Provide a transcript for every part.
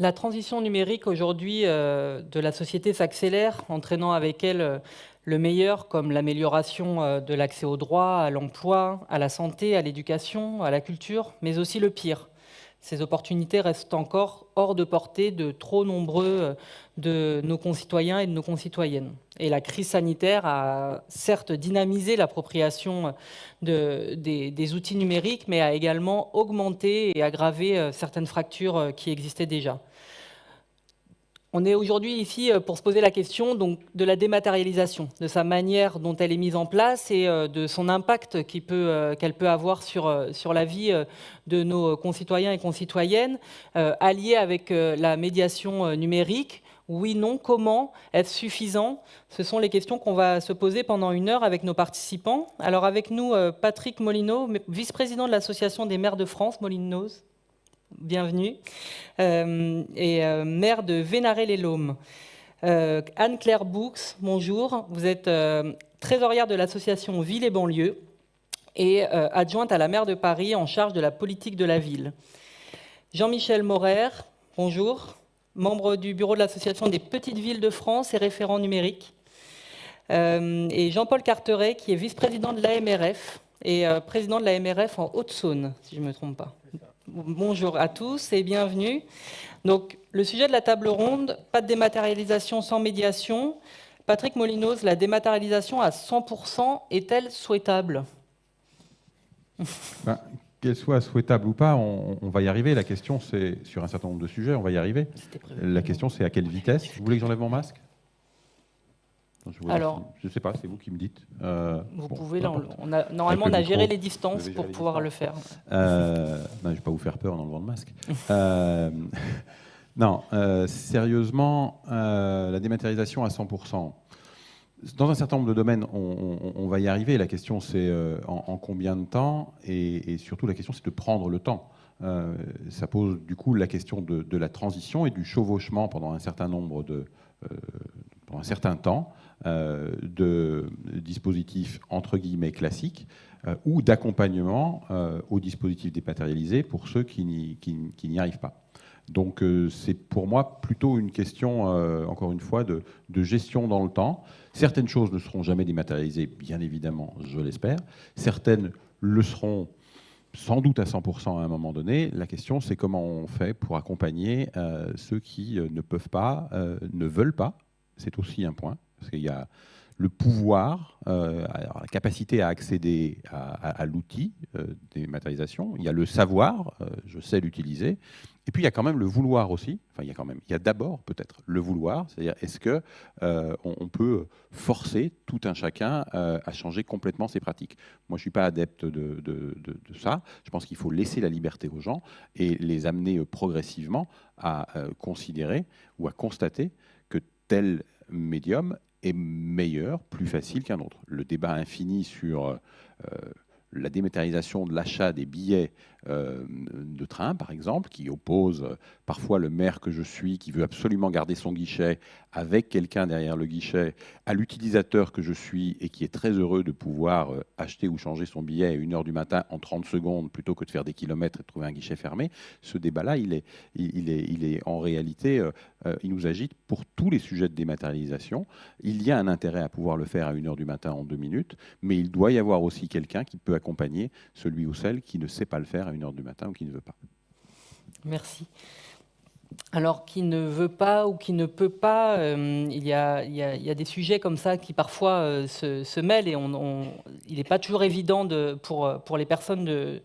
La transition numérique aujourd'hui euh, de la société s'accélère, entraînant avec elle euh, le meilleur comme l'amélioration euh, de l'accès aux droits, à l'emploi, à la santé, à l'éducation, à la culture, mais aussi le pire, ces opportunités restent encore hors de portée de trop nombreux de nos concitoyens et de nos concitoyennes. Et la crise sanitaire a certes dynamisé l'appropriation des, outils numériques, mais a également augmenté et aggravé certaines fractures qui existaient déjà. On est aujourd'hui ici euh, pour se poser la question donc, de la dématérialisation, de sa manière dont elle est mise en place et euh, de son impact euh, qu'elle peut, avoir sur, sur la vie de nos concitoyens et concitoyennes, alliée avec la médiation numérique. Oui, non, comment Est-ce suffisant? Ce sont les questions qu'on va se poser pendant une heure avec nos participants. Alors avec nous, Patrick Molino, vice-président de l'Association des maires de France, Molinos bienvenue, euh, et euh, maire de Vénaré-les-Laumes. Euh, Anne-Claire Boux, bonjour. Vous êtes trésorière de l'association Ville et banlieue et adjointe à la maire de Paris en charge de la politique de la ville. Jean-Michel Morer, bonjour, membre du bureau de l'association des petites villes de France et référent numérique. et Jean-Paul Carteret, qui est vice-président de l'AMRF et président de l'AMRF en Haute-Saône, si je ne me trompe pas. Bonjour à tous et bienvenue. Donc, le sujet de la table ronde, pas de dématérialisation sans médiation. Patrick Molinos, la dématérialisation à 100% est-elle souhaitable? Ben, Qu'elle soit souhaitable ou pas, on, va y arriver. La question, c'est sur un certain nombre de sujets, on va y arriver. La question, c'est à quelle vitesse? Vous voulez que j'enlève mon masque? Je Alors, je ne sais pas, c'est vous qui me dites. Euh, vous pouvez, on a, normalement, on a géré les distances pour pouvoir le faire. Euh, je ne vais pas vous faire peur en enlevant le masque. Euh, non, sérieusement, la dématérialisation à 100%. Dans un certain nombre de domaines, on, va y arriver. La question, c'est en, combien de temps et, surtout, la question, c'est de prendre le temps. ça pose du coup la question de, de, la transition et du chevauchement pendant un certain nombre de, pendant un certain temps de dispositifs entre guillemets classiques euh, ou d'accompagnement euh, aux dispositifs dématérialisés pour ceux qui n'y arrivent pas. Donc c'est pour moi plutôt une question, encore une fois, de, gestion dans le temps. Certaines choses ne seront jamais dématérialisées, bien évidemment, je l'espère. Certaines le seront sans doute à 100% à un moment donné. La question, c'est comment on fait pour accompagner ceux qui ne peuvent pas, ne veulent pas. C'est aussi un point. Parce qu'il y a le pouvoir, euh, la capacité à accéder à, l'outil euh, des matérialisations. Il y a le savoir, euh, je sais l'utiliser. Et puis il y a quand même le vouloir aussi. Enfin, il y a quand même, il y a d'abord peut-être le vouloir, c'est-à-dire est-ce que on, peut forcer tout un chacun à changer complètement ses pratiques? Moi, je suis pas adepte de, de, de ça. Je pense qu'il faut laisser la liberté aux gens et les amener progressivement à considérer ou à constater que tel médium est meilleur, plus facile qu'un autre. Le débat infini sur euh, la dématérialisation de l'achat des billets de train, par exemple, qui oppose euh, parfois le maire que je suis, qui veut absolument garder son guichet avec quelqu'un derrière le guichet, à l'utilisateur que je suis et qui est très heureux de pouvoir euh, acheter ou changer son billet à 1h du matin en 30 secondes plutôt que de faire des kilomètres et de trouver un guichet fermé. Ce débat-là, il est, il, est, il est en réalité, il nous agite pour tous les sujets de dématérialisation. Il y a un intérêt à pouvoir le faire à 1h du matin en 2 minutes, mais il doit y avoir aussi quelqu'un qui peut accompagner celui ou celle qui ne sait pas le faire à 1h du matin ou qui ne veut pas. Merci. Alors, qui ne veut pas ou qui ne peut pas, euh, il, y a, des sujets comme ça qui parfois euh, se, mêlent et on, il n'est pas toujours évident de, pour, pour les personnes de,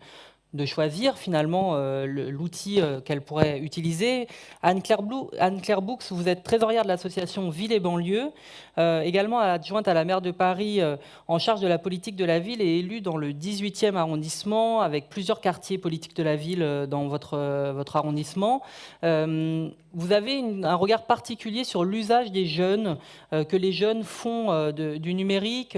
de choisir finalement euh, l'outil euh, qu'elle pourrait utiliser. Anne-Claire Anne Boux, vous êtes trésorière de l'association Ville et banlieue, euh, également adjointe à la maire de Paris en charge de la politique de la ville et élue dans le 18e arrondissement avec plusieurs quartiers politiques de la ville dans votre, votre arrondissement. vous avez un regard particulier sur l'usage des jeunes, que les jeunes font du numérique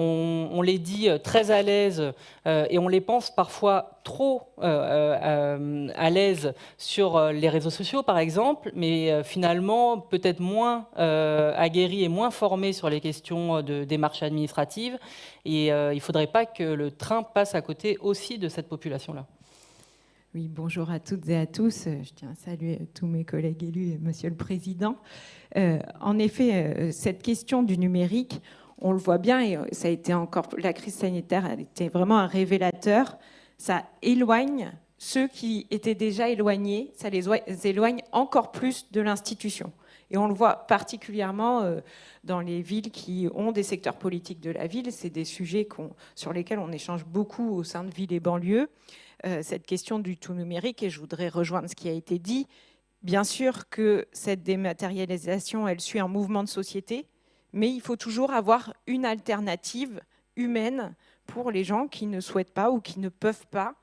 on, les dit euh, très à l'aise euh, et on les pense parfois trop euh, à l'aise sur les réseaux sociaux, par exemple, mais finalement peut-être moins aguerris et moins formés sur les questions de démarches administratives. Et il ne faudrait pas que le train passe à côté aussi de cette population-là. Oui, bonjour à toutes et à tous. Je tiens à saluer tous mes collègues élus et Monsieur le Président. En effet, cette question du numérique, on le voit bien, et ça a été encore, la crise sanitaire a été vraiment un révélateur. Ça éloigne ceux qui étaient déjà éloignés, ça les éloigne encore plus de l'institution. Et on le voit particulièrement euh, dans les villes qui ont des secteurs politiques de la ville. C'est des sujets sur lesquels on échange beaucoup au sein de villes et banlieues. Euh, cette question du tout numérique, et je voudrais rejoindre ce qui a été dit, bien sûr que cette dématérialisation, elle suit un mouvement de société, mais il faut toujours avoir une alternative humaine pour les gens qui ne souhaitent pas ou qui ne peuvent pas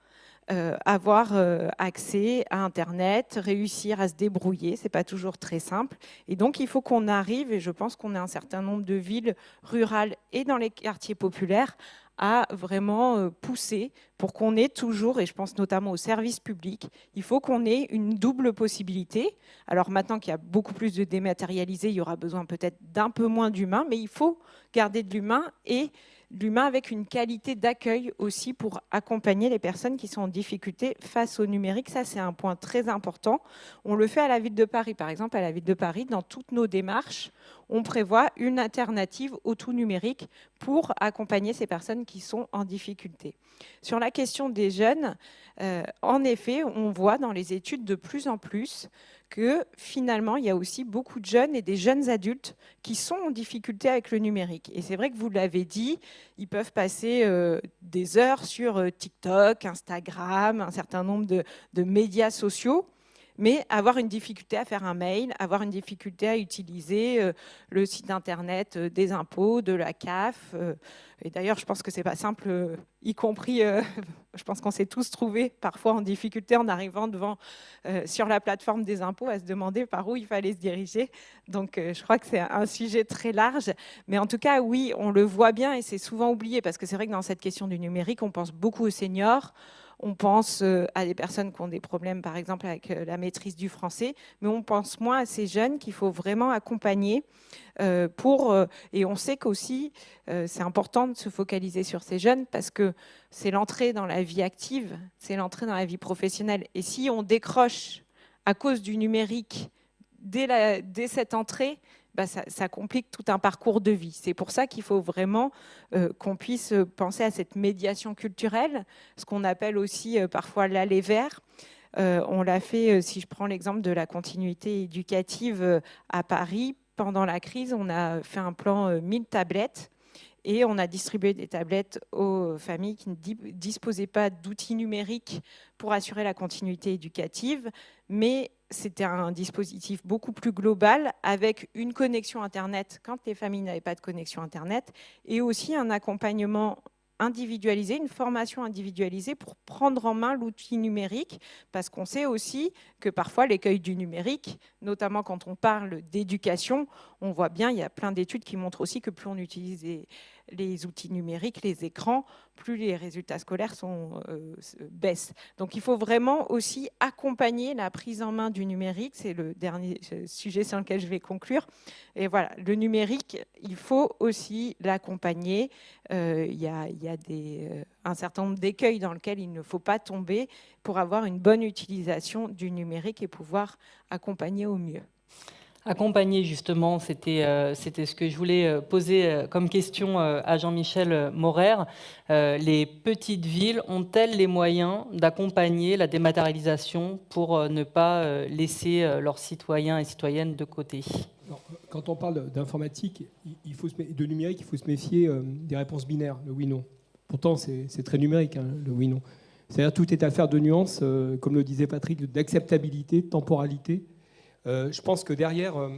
euh, avoir euh, accès à Internet, réussir à se débrouiller. C'est pas toujours très simple. Et donc, il faut qu'on arrive, et je pense qu'on a un certain nombre de villes rurales et dans les quartiers populaires, à vraiment euh, pousser pour qu'on ait toujours, et je pense notamment aux services publics, il faut qu'on ait une double possibilité. Alors maintenant qu'il y a beaucoup plus de dématérialisés, il y aura besoin peut-être d'un peu moins d'humains, mais il faut garder de l'humain et l'humain avec une qualité d'accueil aussi pour accompagner les personnes qui sont en difficulté face au numérique. Ça, c'est un point très important. On le fait à la ville de Paris. Par exemple, à la ville de Paris, dans toutes nos démarches, on prévoit une alternative au tout numérique pour accompagner ces personnes qui sont en difficulté. Sur la question des jeunes, euh, en effet, on voit dans les études de plus en plus que finalement, il y a aussi beaucoup de jeunes et des jeunes adultes qui sont en difficulté avec le numérique. Et c'est vrai que vous l'avez dit, ils peuvent passer euh, des heures sur euh, TikTok, Instagram, un certain nombre de médias sociaux mais avoir une difficulté à faire un mail, avoir une difficulté à utiliser euh, le site internet euh, des impôts, de la CAF. Euh, et d'ailleurs, je pense que c'est pas simple, y compris, je pense qu'on s'est tous trouvés parfois en difficulté en arrivant devant sur la plateforme des impôts à se demander par où il fallait se diriger. Donc, je crois que c'est un sujet très large, mais en tout cas, oui, on le voit bien et c'est souvent oublié parce que c'est vrai que dans cette question du numérique, on pense beaucoup aux seniors. On pense euh, à des personnes qui ont des problèmes, par exemple, avec euh, la maîtrise du français, mais on pense moins à ces jeunes qu'il faut vraiment accompagner euh, pour... Et on sait qu'aussi, c'est important de se focaliser sur ces jeunes parce que c'est l'entrée dans la vie active, c'est l'entrée dans la vie professionnelle. Et si on décroche à cause du numérique dès, dès cette entrée, bah, ça, complique tout un parcours de vie. C'est pour ça qu'il faut vraiment euh, qu'on puisse penser à cette médiation culturelle, ce qu'on appelle aussi euh, parfois l'aller vers. Euh, on l'a fait, si je prends l'exemple de la continuité éducative à Paris, pendant la crise, on a fait un plan 1000 tablettes et on a distribué des tablettes aux familles qui ne disposaient pas d'outils numériques pour assurer la continuité éducative, mais c'était un dispositif beaucoup plus global avec une connexion Internet quand les familles n'avaient pas de connexion Internet et aussi un accompagnement individualisé, une formation individualisée pour prendre en main l'outil numérique, parce qu'on sait aussi que parfois l'écueil du numérique, notamment quand on parle d'éducation, on voit bien, il y a plein d'études qui montrent aussi que plus on utilise les outils numériques, les écrans, plus les résultats scolaires sont, euh, baissent. Donc il faut vraiment aussi accompagner la prise en main du numérique, c'est le dernier sujet sur lequel je vais conclure. Et voilà, le numérique, il faut aussi l'accompagner. Euh, il y a, euh, un certain nombre d'écueils dans lesquels il ne faut pas tomber pour avoir une bonne utilisation du numérique et pouvoir accompagner au mieux. Accompagner, justement, c'était euh, ce que je voulais euh, poser euh, comme question à Jean-Michel Morer. les petites villes ont-elles les moyens d'accompagner la dématérialisation pour ne pas laisser leurs citoyens et citoyennes de côté? Quand on parle d'informatique, de numérique, il faut se méfier des réponses binaires, le oui-non. Pourtant, c'est très numérique, hein, le oui-non. C'est-à-dire tout est affaire de nuances, comme le disait Patrick, d'acceptabilité, de temporalité euh, je pense que derrière, euh,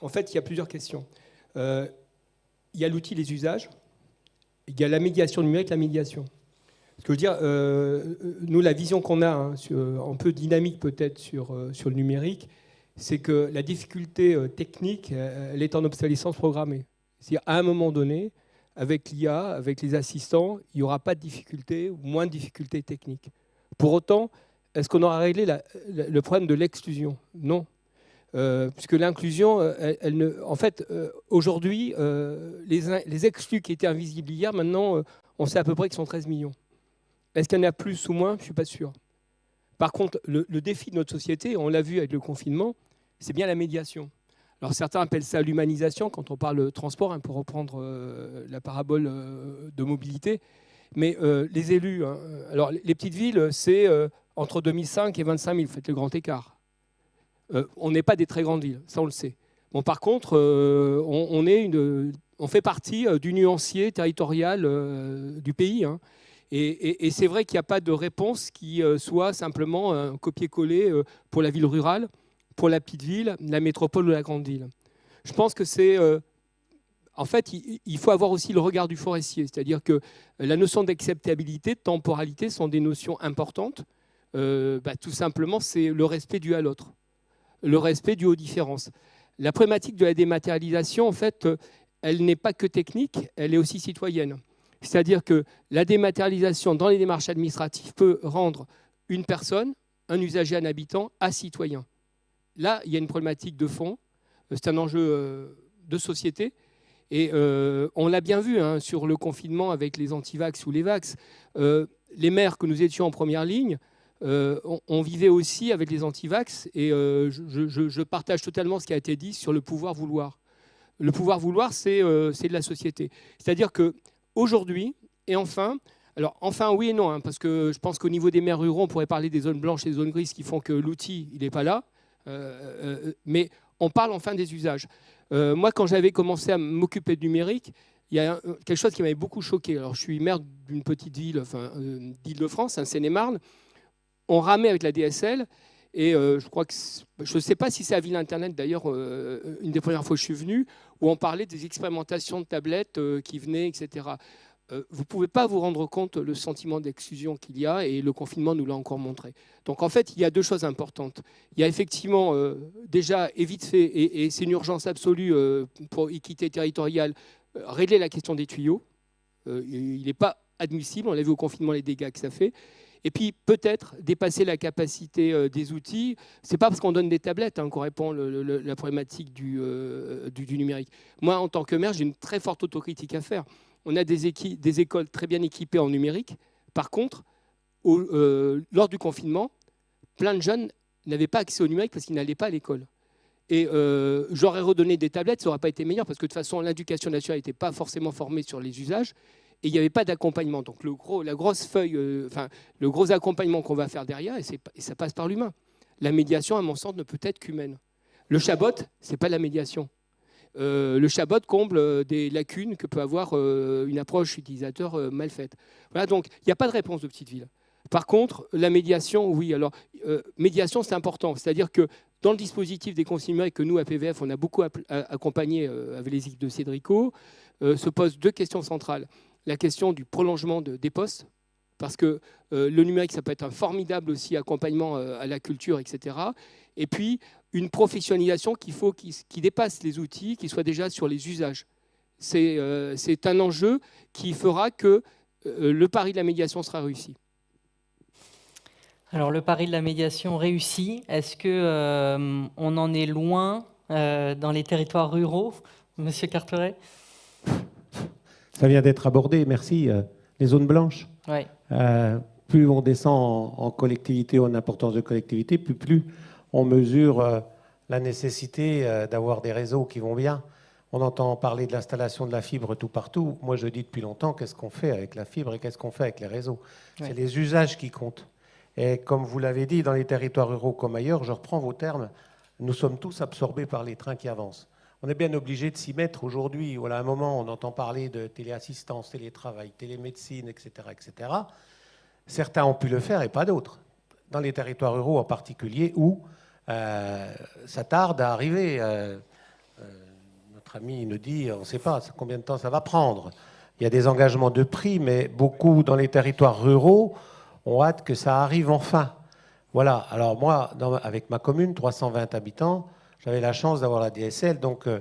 en fait, il y a plusieurs questions. Euh, il y a l'outil, les usages. Il y a la médiation numérique, la médiation. Ce que je veux dire, nous, la vision qu'on a, hein, un peu dynamique peut-être sur, sur le numérique, c'est que la difficulté technique, elle est en obsolescence programmée. C'est-à-dire, à un moment donné, avec l'IA, avec les assistants, il n'y aura pas de difficulté ou moins de difficultés techniques. Pour autant, est-ce qu'on aura réglé le problème de l'exclusion? Non. Euh, puisque l'inclusion, euh, elle, ne, en fait, euh, aujourd'hui, les, exclus qui étaient invisibles hier, maintenant, on sait à peu près qu'ils sont 13 millions. Est-ce qu'il y en a plus ou moins? Je ne suis pas sûr. Par contre, le, défi de notre société, on l'a vu avec le confinement, c'est bien la médiation. Alors certains appellent ça l'humanisation quand on parle de transport, hein, pour reprendre la parabole de mobilité. Mais les élus, hein, alors les petites villes, c'est entre 2005 et 25 000, faites le grand écart. On n'est pas des très grandes villes, ça on le sait. Bon, par contre, une, on fait partie du nuancier territorial du pays. Hein. Et, c'est vrai qu'il n'y a pas de réponse qui euh, soit simplement un copier-coller euh, pour la ville rurale, pour la petite ville, la métropole ou la grande ville. Je pense que c'est... Euh, en fait, il faut avoir aussi le regard du forestier, c'est-à-dire que la notion d'acceptabilité, de temporalité sont des notions importantes. Bah, tout simplement, c'est le respect dû à l'autre, le respect dû aux différences. La problématique de la dématérialisation, en fait, elle n'est pas que technique, elle est aussi citoyenne. C'est-à-dire que la dématérialisation dans les démarches administratives peut rendre une personne, un usager, un habitant, à citoyen. Là, il y a une problématique de fond, euh, c'est un enjeu euh, de société. Et euh, on l'a bien vu hein, sur le confinement avec les antivax ou les vax. les maires que nous étions en première ligne, on, vivait aussi avec les antivax. Et je, je, partage totalement ce qui a été dit sur le pouvoir vouloir. Le pouvoir vouloir, c'est de la société. C'est-à-dire que aujourd'hui. Et enfin, alors enfin oui et non, hein, parce que je pense qu'au niveau des maires ruraux, on pourrait parler des zones blanches et des zones grises qui font que l'outil, il n'est pas là. Euh, euh, mais on parle enfin des usages. Euh, moi, quand j'avais commencé à m'occuper du numérique, il y a quelque chose qui m'avait beaucoup choqué. Alors, je suis maire d'une petite ville enfin, d'Île-de-France, un Seine-et-Marne. On ramait avec la DSL et je crois que je ne sais pas si c'est à Ville Internet d'ailleurs, une des premières fois que je suis venu, où on parlait des expérimentations de tablettes euh, qui venaient, etc. Euh, vous ne pouvez pas vous rendre compte le sentiment d'exclusion qu'il y a, et le confinement nous l'a encore montré. Donc en fait, il y a deux choses importantes. Il y a effectivement euh, déjà, et vite fait, et, c'est une urgence absolue pour équité territoriale, régler la question des tuyaux. il n'est pas admissible, on l'a vu au confinement, les dégâts que ça fait. Et puis peut-être dépasser la capacité euh, des outils. Ce n'est pas parce qu'on donne des tablettes hein, qu'on répond le, la problématique euh, du, numérique. Moi, en tant que maire, j'ai une très forte autocritique à faire. On a des, des écoles très bien équipées en numérique. Par contre, euh, lors du confinement, plein de jeunes n'avaient pas accès au numérique parce qu'ils n'allaient pas à l'école. Et j'aurais redonné des tablettes, ça n'aurait pas été meilleur parce que de toute façon, l'éducation nationale n'était pas forcément formée sur les usages et il n'y avait pas d'accompagnement. Donc le gros, la grosse feuille, euh, enfin le gros accompagnement qu'on va faire derrière, et, ça passe par l'humain. La médiation, à mon sens, ne peut être qu'humaine. Le chabot, c'est pas la médiation. Euh, le chabot comble euh, des lacunes que peut avoir une approche utilisateur mal faite. Voilà, donc il n'y a pas de réponse de petite ville. Par contre, la médiation, oui. Alors, médiation, c'est important. C'est-à-dire que dans le dispositif des consignes que nous, à PVF, on a beaucoup accompagné avec les équipes de Cédrico, se posent deux questions centrales la question du prolongement de, des postes, parce que euh, le numérique, ça peut être un formidable aussi accompagnement euh, à la culture, etc. Et puis, une professionnalisation qui, dépasse les outils, qui soit déjà sur les usages. C'est euh, un enjeu qui fera que le pari de la médiation sera réussi. Alors, le pari de la médiation réussi, est-ce qu'on on en est loin dans les territoires ruraux, Monsieur Carteret? Ça vient d'être abordé, merci. Euh, les zones blanches. Euh, plus on descend en, collectivité, en importance de collectivité, plus, plus on mesure euh, la nécessité d'avoir des réseaux qui vont bien. On entend parler de l'installation de la fibre tout partout. Moi, je dis depuis longtemps, qu'est-ce qu'on fait avec la fibre et qu'est-ce qu'on fait avec les réseaux? C'est les usages qui comptent. Et comme vous l'avez dit, dans les territoires ruraux comme ailleurs, je reprends vos termes, nous sommes tous absorbés par les trains qui avancent on est bien obligé de s'y mettre aujourd'hui. Voilà, à un moment, on entend parler de téléassistance, télétravail, télémédecine, etc., etc. Certains ont pu le faire et pas d'autres. Dans les territoires ruraux en particulier, où euh, ça tarde à arriver. Euh, euh, notre ami nous dit, on ne sait pas combien de temps ça va prendre. Il y a des engagements de prix, mais beaucoup dans les territoires ruraux ont hâte que ça arrive enfin. Voilà. Alors moi, avec ma commune, 320 habitants, j'avais la chance d'avoir la DSL, donc euh,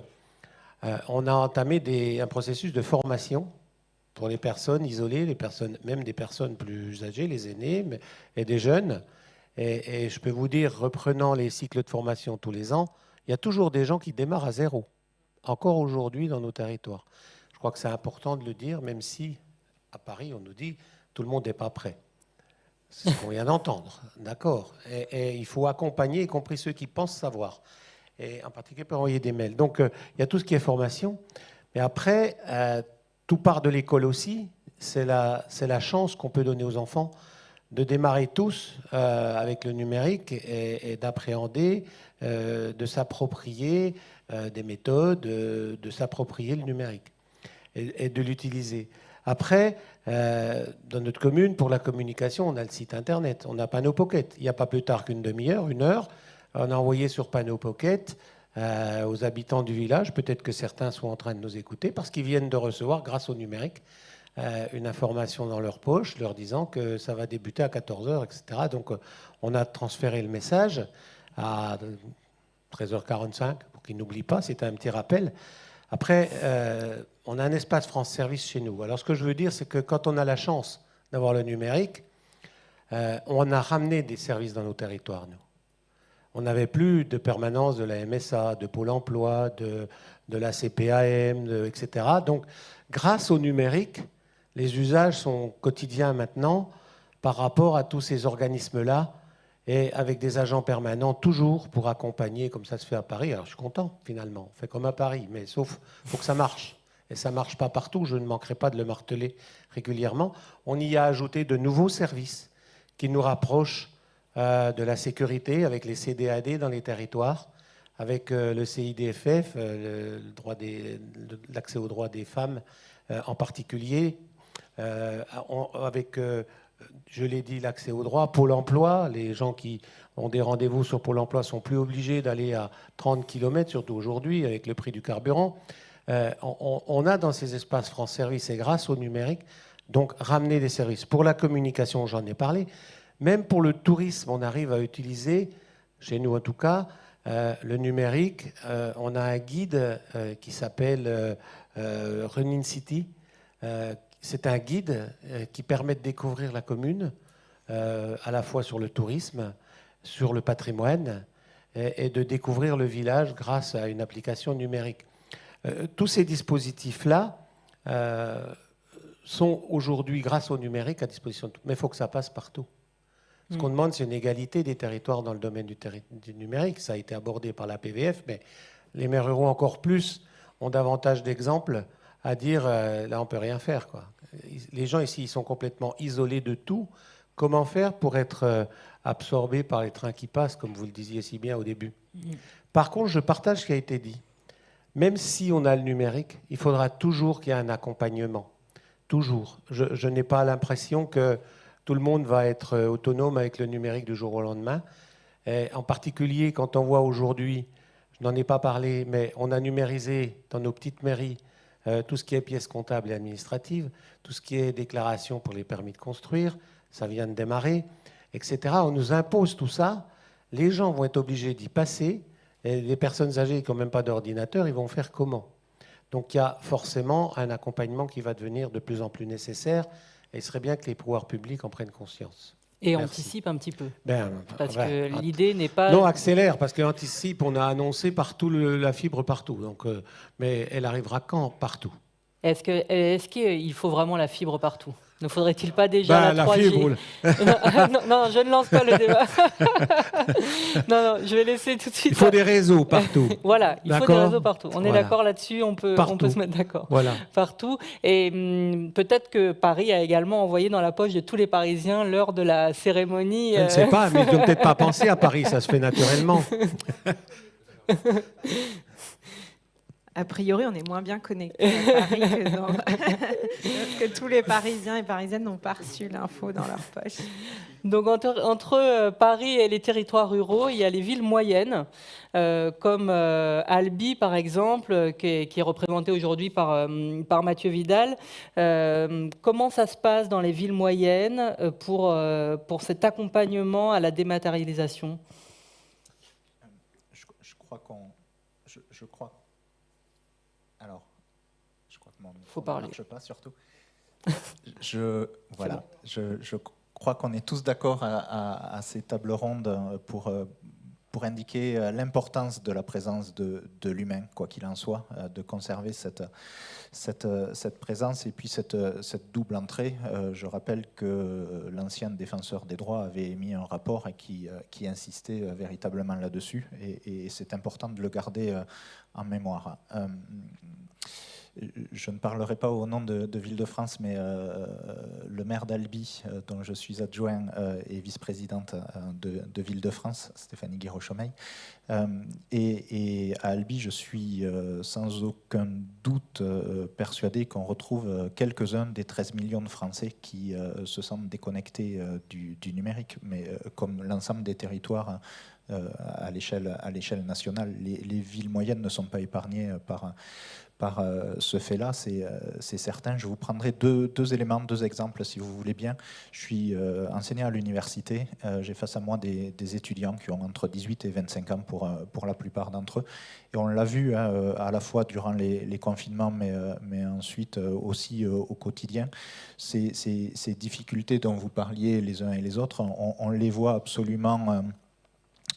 euh, on a entamé un processus de formation pour les personnes isolées, les personnes, même des personnes plus âgées, les aînés et des jeunes. Et, je peux vous dire, reprenant les cycles de formation tous les ans, il y a toujours des gens qui démarrent à zéro, encore aujourd'hui dans nos territoires. Je crois que c'est important de le dire, même si à Paris, on nous dit tout le monde n'est pas prêt. C'est ce qu'on vient d'entendre, d'accord. Et, il faut accompagner, y compris ceux qui pensent savoir. Et en particulier, pour envoyer des mails. Donc, euh, il y a tout ce qui est formation. Mais après, euh, tout part de l'école aussi. C'est la, la chance qu'on peut donner aux enfants de démarrer tous euh, avec le numérique et, d'appréhender, de s'approprier des méthodes, de s'approprier le numérique et de l'utiliser. Après, dans notre commune, pour la communication, on a le site internet, on a Panneau Pocket. Il n'y a pas plus tard qu'une demi-heure, une heure, on a envoyé sur Panneau Pocket euh, aux habitants du village, peut-être que certains sont en train de nous écouter, parce qu'ils viennent de recevoir, grâce au numérique, euh, une information dans leur poche leur disant que ça va débuter à 14h, etc. Donc on a transféré le message à 13h45 pour qu'ils n'oublient pas, c'était un petit rappel. Après, euh, on a un espace France Service chez nous. Alors ce que je veux dire, c'est que quand on a la chance d'avoir le numérique, euh, on a ramené des services dans nos territoires, nous. On n'avait plus de permanence de la MSA, de Pôle emploi, de, la CPAM, etc. Donc, grâce au numérique, les usages sont quotidiens maintenant par rapport à tous ces organismes-là et avec des agents permanents toujours pour accompagner, comme ça se fait à Paris. Alors je suis content finalement, on fait comme à Paris, mais sauf faut que ça marche. Et ça ne marche pas partout, je ne manquerai pas de le marteler régulièrement. On y a ajouté de nouveaux services qui nous rapprochent euh, de la sécurité avec les CDAD dans les territoires, avec euh, le CIDFF, euh, l'accès aux droits des femmes en particulier, avec je l'ai dit, l'accès au droit, Pôle emploi, les gens qui ont des rendez-vous sur Pôle emploi sont plus obligés d'aller à 30 km, surtout aujourd'hui avec le prix du carburant. Euh, on, a dans ces espaces France Service, et grâce au numérique, donc ramener des services. Pour la communication, j'en ai parlé. Même pour le tourisme, on arrive à utiliser, chez nous en tout cas, euh, le numérique. Euh, on a un guide qui s'appelle Running City, c'est un guide euh, qui permet de découvrir la commune, euh, à la fois sur le tourisme, sur le patrimoine, et, de découvrir le village grâce à une application numérique. Euh, tous ces dispositifs-là sont aujourd'hui, grâce au numérique, à disposition de tout. Mais il faut que ça passe partout. Ce qu'on mm. demande, c'est une égalité des territoires dans le domaine du, du, numérique. Ça a été abordé par la PVF, mais les maires ruraux encore plus ont davantage d'exemples à dire euh, là on peut rien faire quoi. Les gens ici ils sont complètement isolés de tout. Comment faire pour être euh, absorbés par les trains qui passent, comme vous le disiez si bien au début? Par contre, je partage ce qui a été dit. Même si on a le numérique, il faudra toujours qu'il y ait un accompagnement. Toujours. Je, n'ai pas l'impression que tout le monde va être euh, autonome avec le numérique du jour au lendemain. Et en particulier quand on voit aujourd'hui, je n'en ai pas parlé, mais on a numérisé dans nos petites mairies euh, tout ce qui est pièces comptables et administratives, tout ce qui est déclaration pour les permis de construire, ça vient de démarrer, etc. On nous impose tout ça, les gens vont être obligés d'y passer, et les personnes âgées qui même pas d'ordinateur, ils vont faire comment? Donc il y a forcément un accompagnement qui va devenir de plus en plus nécessaire, et il serait bien que les pouvoirs publics en prennent conscience. Et anticipe un petit peu. Ben, parce que l'idée n'est pas. Non, accélère, parce qu'anticipe, on a annoncé partout la fibre partout. Donc, euh, mais elle arrivera quand? Partout. Est-ce qu'il est qu'il faut vraiment la fibre partout? Ne faudrait-il pas déjà la, 3G non, je ne lance pas le débat. non, non, je vais laisser tout de suite. Il faut des réseaux partout. voilà, il faut des réseaux partout. On est d'accord là-dessus, on peut, on peut se mettre d'accord. Voilà. Partout. Et hum, peut-être que Paris a également envoyé dans la poche de tous les Parisiens l'heure de la cérémonie. Je ne sais euh, pas, mais ils n'ont peut-être pas pensé à Paris, ça se fait naturellement. A priori, on est moins bien connecté à Paris que, que, tous les Parisiens et Parisiennes n'ont pas reçu l'info dans leur poche. Donc entre, euh, Paris et les territoires ruraux, il y a les villes moyennes, euh, comme euh, Albi par exemple, qui est, représentée aujourd'hui par, par Mathieu Vidal. comment ça se passe dans les villes moyennes pour, pour cet accompagnement à la dématérialisation? Je, crois qu'on... Je, je crois faut parler. marche pas surtout. je, voilà, je, je, crois qu'on est tous d'accord à, ces tables rondes pour, euh, pour indiquer euh, l'importance de la présence de, l'humain, quoi qu'il en soit, euh, de conserver euh, cette, présence et puis cette, double entrée. Je rappelle que l'ancien défenseur des droits avait émis un rapport qui, qui insistait véritablement là-dessus et c'est important de le garder en mémoire je ne parlerai pas au nom de, Ville-de-France, mais euh, le maire d'Albi, euh, dont je suis adjoint euh, et vice-présidente de, Ville-de-France, Stéphanie Guiraud-Chomeil. Et, à Albi, je suis sans aucun doute persuadé qu'on retrouve quelques-uns des 13 millions de Français qui se sentent déconnectés du, numérique, mais comme l'ensemble des territoires à l'échelle nationale, les, villes moyennes ne sont pas épargnées par par euh, ce fait-là, euh, c'est certain. Je vous prendrai deux, éléments, deux exemples, si vous voulez bien. Je suis euh, enseignant à l'université. J'ai face à moi des, étudiants qui ont entre 18 et 25 ans pour, pour la plupart d'entre eux. Et on l'a vu hein, à la fois durant les, confinements, mais, mais ensuite aussi au quotidien. Ces, ces, difficultés dont vous parliez les uns et les autres, on, on les voit absolument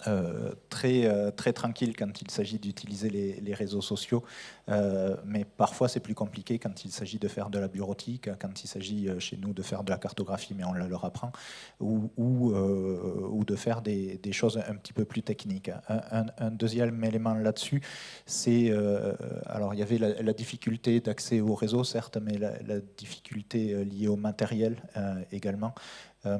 euh, très, euh, très tranquille quand il s'agit d'utiliser les, réseaux sociaux, euh, mais parfois c'est plus compliqué quand il s'agit de faire de la bureautique, quand il s'agit chez nous de faire de la cartographie, mais on leur apprend, ou, ou, de faire des, choses un petit peu plus techniques. Un, deuxième élément là-dessus, c'est, alors il y avait la, difficulté d'accès au réseau, certes, mais la, la difficulté liée au matériel également. Euh,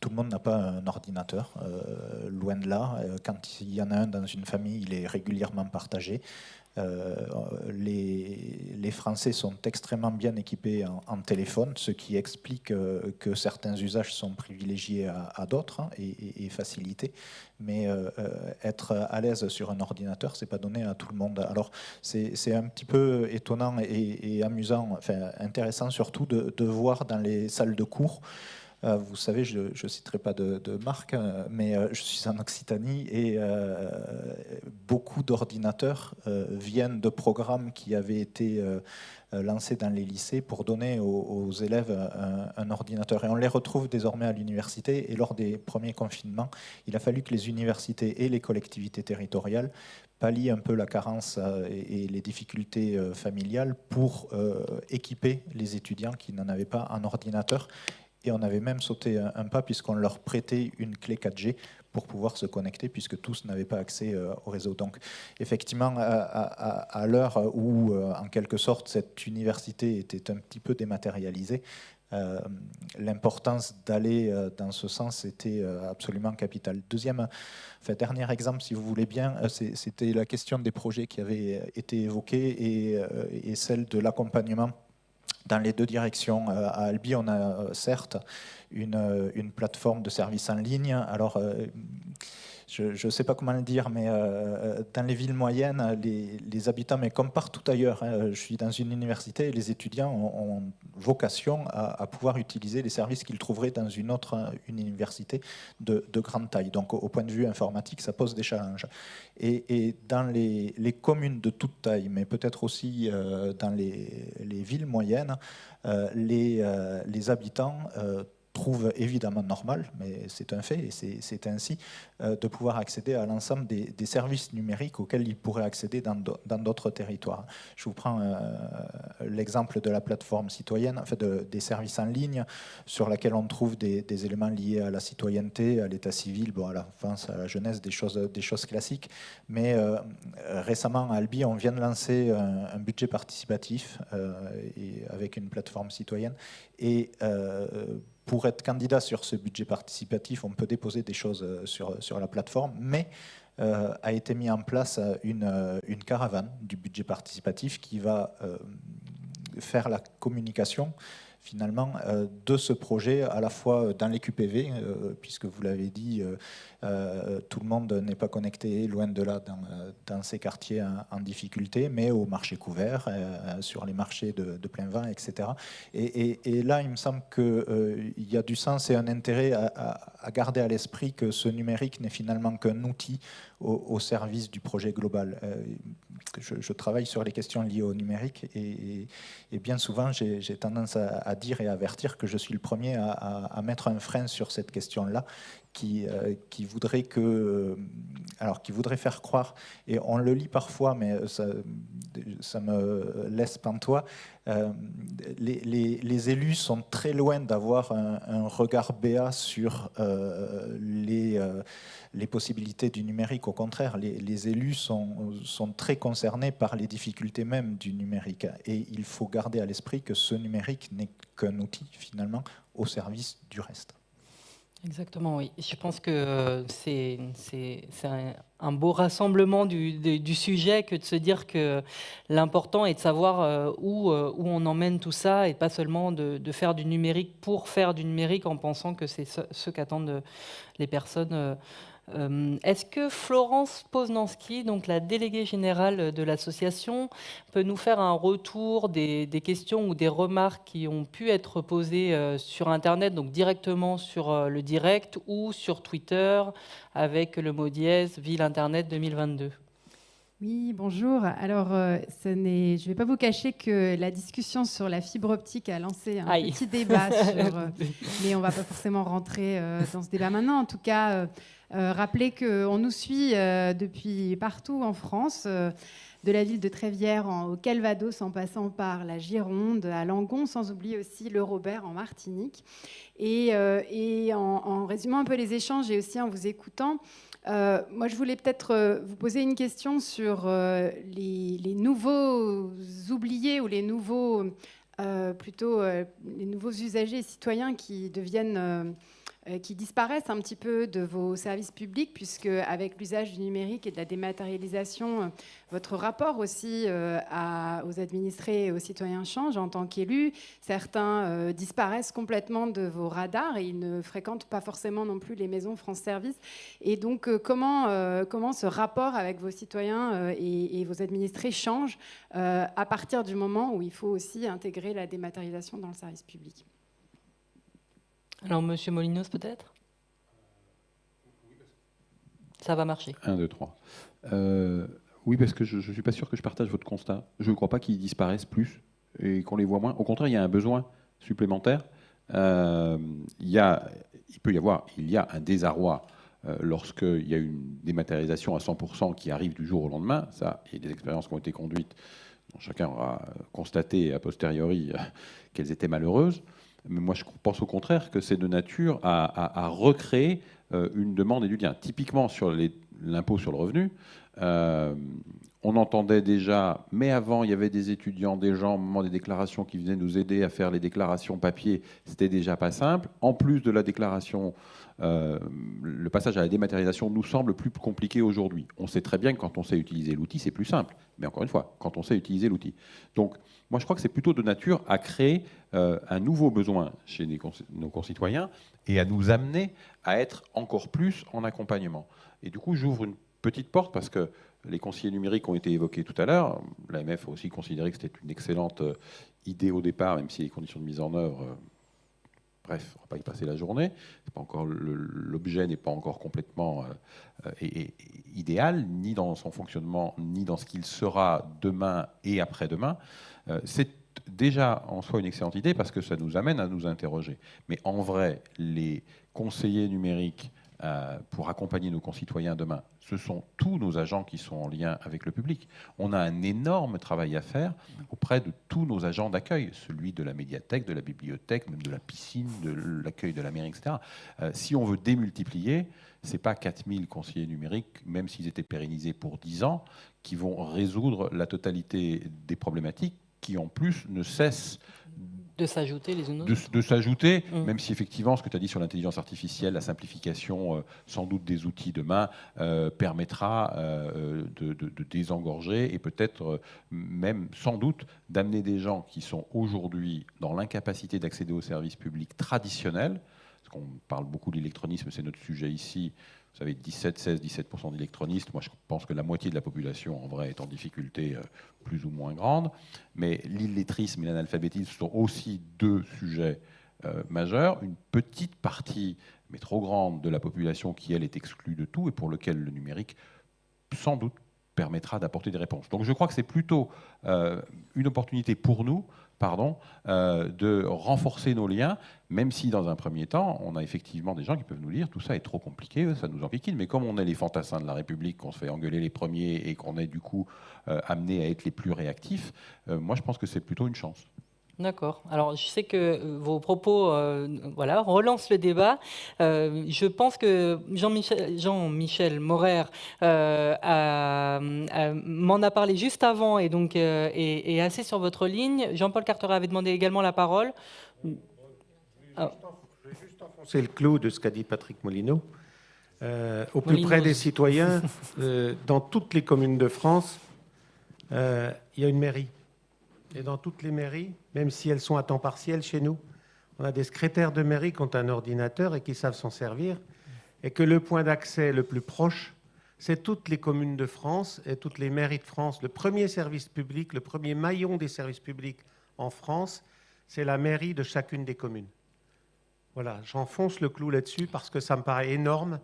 tout le monde n'a pas un ordinateur, euh, loin de là. Euh, quand il y en a un dans une famille, il est régulièrement partagé. les, Français sont extrêmement bien équipés en, téléphone, ce qui explique que certains usages sont privilégiés à, d'autres hein, et, facilités. Mais être à l'aise sur un ordinateur, c'est pas donné à tout le monde. Alors c'est un petit peu étonnant et, amusant, enfin intéressant surtout de, voir dans les salles de cours vous savez, je ne citerai pas de, marque, euh, mais euh, je suis en Occitanie et beaucoup d'ordinateurs viennent de programmes qui avaient été lancés dans les lycées pour donner aux, élèves un, ordinateur. Et on les retrouve désormais à l'université. Et lors des premiers confinements, il a fallu que les universités et les collectivités territoriales pallient un peu la carence et, les difficultés familiales pour équiper les étudiants qui n'en avaient pas un ordinateur et on avait même sauté un, pas puisqu'on leur prêtait une clé 4G pour pouvoir se connecter puisque tous n'avaient pas accès euh, au réseau. Donc effectivement, à, l'heure où euh, en quelque sorte cette université était un petit peu dématérialisée, euh, l'importance d'aller dans ce sens était absolument capitale. Deuxième, enfin, dernier exemple, si vous voulez bien, c'était la question des projets qui avaient été évoqués et, et celle de l'accompagnement dans les deux directions. Euh, à Albi, on a euh, certes une, euh, une plateforme de services en ligne. Alors, je ne sais pas comment le dire, mais euh, dans les villes moyennes, les, habitants, mais comme partout ailleurs, hein, je suis dans une université et les étudiants ont, vocation à, pouvoir utiliser les services qu'ils trouveraient dans une autre université de, grande taille. Donc au, point de vue informatique, ça pose des challenges. Et, dans les, communes de toute taille, mais peut-être aussi euh, dans les, villes moyennes, euh, les habitants trouve évidemment normal, mais c'est un fait et c'est ainsi, euh, de pouvoir accéder à l'ensemble des, services numériques auxquels ils pourraient accéder dans d'autres territoires. Je vous prends euh, l'exemple de la plateforme citoyenne, en des services en ligne sur laquelle on trouve des, éléments liés à la citoyenneté, à l'état civil, bon, à la à la jeunesse, des choses, des choses classiques. Mais euh, récemment, à Albi, on vient de lancer un, budget participatif et avec une plateforme citoyenne. Et pour être candidat sur ce budget participatif, on peut déposer des choses euh, sur, sur la plateforme, mais euh, a été mis en place euh, une, une, caravane du budget participatif qui va faire la communication finalement de ce projet à la fois dans les QPV, puisque vous l'avez dit, euh, tout le monde n'est pas connecté, loin de là, dans, ces quartiers en, difficulté, mais au marché couvert, euh, sur les marchés de, plein vin, etc. Et, là, il me semble qu'il euh, y a du sens et un intérêt à, garder à l'esprit que ce numérique n'est finalement qu'un outil au, service du projet global. Je, travaille sur les questions liées au numérique et, bien souvent j'ai tendance à, dire et à avertir que je suis le premier à, à mettre un frein sur cette question-là qui, euh, voudrait que, alors qui voudrait faire croire, et on le lit parfois, mais ça, ça me laisse pantois, euh, les, élus sont très loin d'avoir un, regard béat sur euh, les, euh, les, possibilités du numérique. Au contraire, les, élus sont, sont, très concernés par les difficultés même du numérique. Et il faut garder à l'esprit que ce numérique n'est qu'un outil, finalement, au service du reste. Exactement, oui. Je pense que euh, c'est un, beau rassemblement du, sujet que de se dire que l'important est de savoir euh, où, euh, où, on emmène tout ça et pas seulement de, faire du numérique pour faire du numérique en pensant que c'est ce, qu'attendent les personnes est-ce que Florence Poznanski, donc la déléguée générale de l'association, peut nous faire un retour des, questions ou des remarques qui ont pu être posées euh, sur Internet, donc directement sur euh, le direct ou sur Twitter avec le mot dièse Ville Internet 2022 oui, bonjour. Alors, je ne vais pas vous cacher que la discussion sur la fibre optique a lancé un petit débat, mais on ne va pas forcément rentrer dans ce débat maintenant. En tout cas, euh, rappelez qu'on nous suit euh, depuis partout en France, euh, de la ville de Trévière au Calvados en passant par la Gironde, à Langon, sans oublier aussi le Robert en Martinique. Et, en, résumant un peu les échanges et aussi en vous écoutant, moi, je voulais peut-être vous poser une question sur les, les, nouveaux oubliés ou les nouveaux, plutôt les nouveaux usagers citoyens qui deviennent euh, qui disparaissent un petit peu de vos services publics, puisque avec l'usage du numérique et de la dématérialisation, euh, votre rapport aussi euh, aux administrés et aux citoyens change en tant qu'élus. Certains disparaissent complètement de vos radars et ils ne fréquentent pas forcément non plus les maisons France Service. Et donc, comment, comment ce rapport avec vos citoyens et vos administrés change à partir du moment où il faut aussi intégrer la dématérialisation dans le service public? Alors, Monsieur Molinos, peut-être? Ça va marcher. 1, 2, 3. oui, parce que je ne suis pas sûr que je partage votre constat. Je ne crois pas qu'ils disparaissent plus et qu'on les voit moins. Au contraire, il y a un besoin supplémentaire. Euh, il, y a, peut y avoir, il y a un désarroi euh, lorsqu'il y a une dématérialisation à 100% qui arrive du jour au lendemain. Ça, il y a des expériences qui ont été conduites, dont chacun aura constaté a posteriori euh, qu'elles étaient malheureuses. Mais moi, je pense au contraire que c'est de nature à, recréer euh, une demande et du lien. Typiquement sur l'impôt sur le revenu, euh, on entendait déjà, mais avant, il y avait des étudiants, des gens au moment des déclarations qui venaient nous aider à faire les déclarations papier. C'était déjà pas simple. En plus de la déclaration, euh, le passage à la dématérialisation nous semble plus compliqué aujourd'hui. On sait très bien que quand on sait utiliser l'outil, c'est plus simple. Mais encore une fois, quand on sait utiliser l'outil. Donc, moi, je crois que c'est plutôt de nature à créer euh, un nouveau besoin chez nos concitoyens et à nous amener à être encore plus en accompagnement. Et du coup, j'ouvre une petite porte parce que les conseillers numériques ont été évoqués tout à l'heure. L'AMF a aussi considéré que c'était une excellente euh, idée au départ, même si les conditions de mise en œuvre, euh, bref, on ne va pas y passer la journée. L'objet n'est pas encore complètement idéal, ni dans son fonctionnement, ni dans ce qu'il sera demain et après-demain. C'est déjà en soi une excellente idée parce que ça nous amène à nous interroger. Mais en vrai, les conseillers numériques euh, pour accompagner nos concitoyens demain, ce sont tous nos agents qui sont en lien avec le public. On a un énorme travail à faire auprès de tous nos agents d'accueil, celui de la médiathèque, de la bibliothèque, même de la piscine, de l'accueil de la mairie, etc. Euh, si on veut démultiplier, ce n'est pas 4000 conseillers numériques, même s'ils étaient pérennisés pour 10 ans, qui vont résoudre la totalité des problématiques qui en plus ne cessent de s'ajouter les unes De, s'ajouter, mmh. même si effectivement ce que tu as dit sur l'intelligence artificielle, la simplification euh, sans doute des outils demain euh, permettra euh, de, désengorger et peut-être même sans doute d'amener des gens qui sont aujourd'hui dans l'incapacité d'accéder aux services publics traditionnels, parce qu'on parle beaucoup de l'électronisme, c'est notre sujet ici, vous savez, 17, 16, 17% d'électronistes. Moi, je pense que la moitié de la population, en vrai, est en difficulté euh, plus ou moins grande. Mais l'illettrisme et l'analphabétisme sont aussi deux sujets euh, majeurs. Une petite partie, mais trop grande, de la population qui, elle, est exclue de tout et pour lequel le numérique, sans doute, permettra d'apporter des réponses. Donc je crois que c'est plutôt une opportunité pour nous pardon, euh, de renforcer nos liens, même si dans un premier temps, on a effectivement des gens qui peuvent nous dire tout ça est trop compliqué, ça nous enquiquine. Mais comme on est les fantassins de la République, qu'on se fait engueuler les premiers et qu'on est du coup euh, amené à être les plus réactifs, euh, moi je pense que c'est plutôt une chance. D'accord. Alors, je sais que euh, vos propos euh, voilà, relancent le débat. Euh, je pense que Jean-Michel Jean -Michel Morer m'en a parlé juste avant et donc est, assez sur votre ligne. Jean-Paul Carteret avait demandé également la parole. Je vais juste enfoncer le clou de ce qu'a dit Patrick Molino. au plus près des citoyens, dans toutes les communes de France, il y a une mairie. Et dans toutes les mairies, même si elles sont à temps partiel chez nous, on a des secrétaires de mairie qui ont un ordinateur et qui savent s'en servir. Et que le point d'accès le plus proche, c'est toutes les communes de France et toutes les mairies de France. Le premier service public, le premier maillon des services publics en France, c'est la mairie de chacune des communes. Voilà, j'enfonce le clou là-dessus parce que ça me paraît énorme.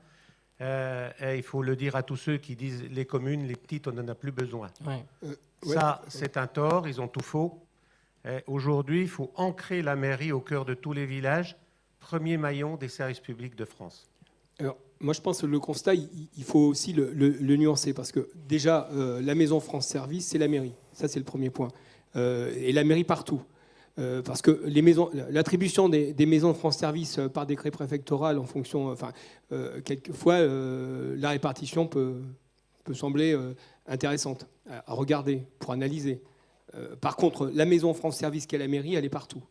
Euh, et il faut le dire à tous ceux qui disent les communes, les petites, on n'en a plus besoin. Euh, ça, c'est un tort, ils ont tout faux. Aujourd'hui, il faut ancrer la mairie au cœur de tous les villages, premier maillon des services publics de France. Alors, moi, je pense que le constat, il faut aussi le, nuancer, parce que déjà, euh, la maison France Service, c'est la mairie. Ça, c'est le premier point. Euh, et la mairie partout. Euh, parce que l'attribution des, des, maisons France Service par décret préfectoral en fonction, enfin, quelquefois, la répartition peut, sembler intéressante à regarder, pour analyser. Euh, par contre, la maison France Service qu'est la mairie, elle est partout.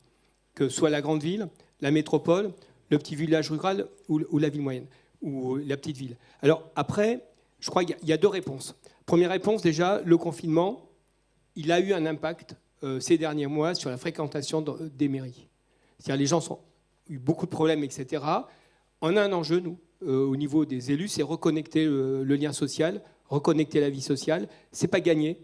Que ce soit la grande ville, la métropole, le petit village rural ou, la ville moyenne, ou la petite ville. Alors après, je crois qu'il y a deux réponses. Première réponse, déjà, le confinement, il a eu un impact euh, ces derniers mois sur la fréquentation des mairies. C'est-à-dire les gens ont eu beaucoup de problèmes, etc. On a un enjeu, nous, euh, au niveau des élus, c'est reconnecter le, lien social, reconnecter la vie sociale. C'est pas gagné.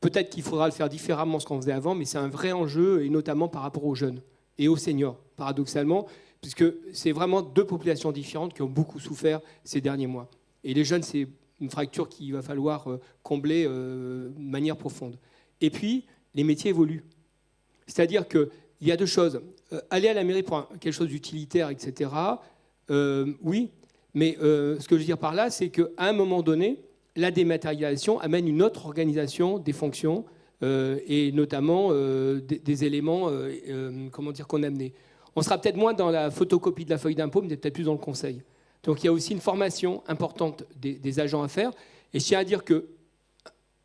Peut-être qu'il faudra le faire différemment ce qu'on faisait avant, mais c'est un vrai enjeu, et notamment par rapport aux jeunes et aux seniors, paradoxalement, puisque c'est vraiment deux populations différentes qui ont beaucoup souffert ces derniers mois. Et les jeunes, c'est une fracture qu'il va falloir euh, combler euh, de manière profonde. Et puis, les métiers évoluent. C'est-à-dire qu'il y a deux choses. aller à la mairie pour quelque chose d'utilitaire, etc., oui, mais euh, ce que je veux dire par là, c'est qu'à un moment donné, la dématérialisation amène une autre organisation des fonctions euh, et notamment euh, des, éléments comment dire, qu'on a amenés. On sera peut-être moins dans la photocopie de la feuille d'impôt, mais peut-être plus dans le conseil. Donc il y a aussi une formation importante des, agents à faire. Et je tiens à dire que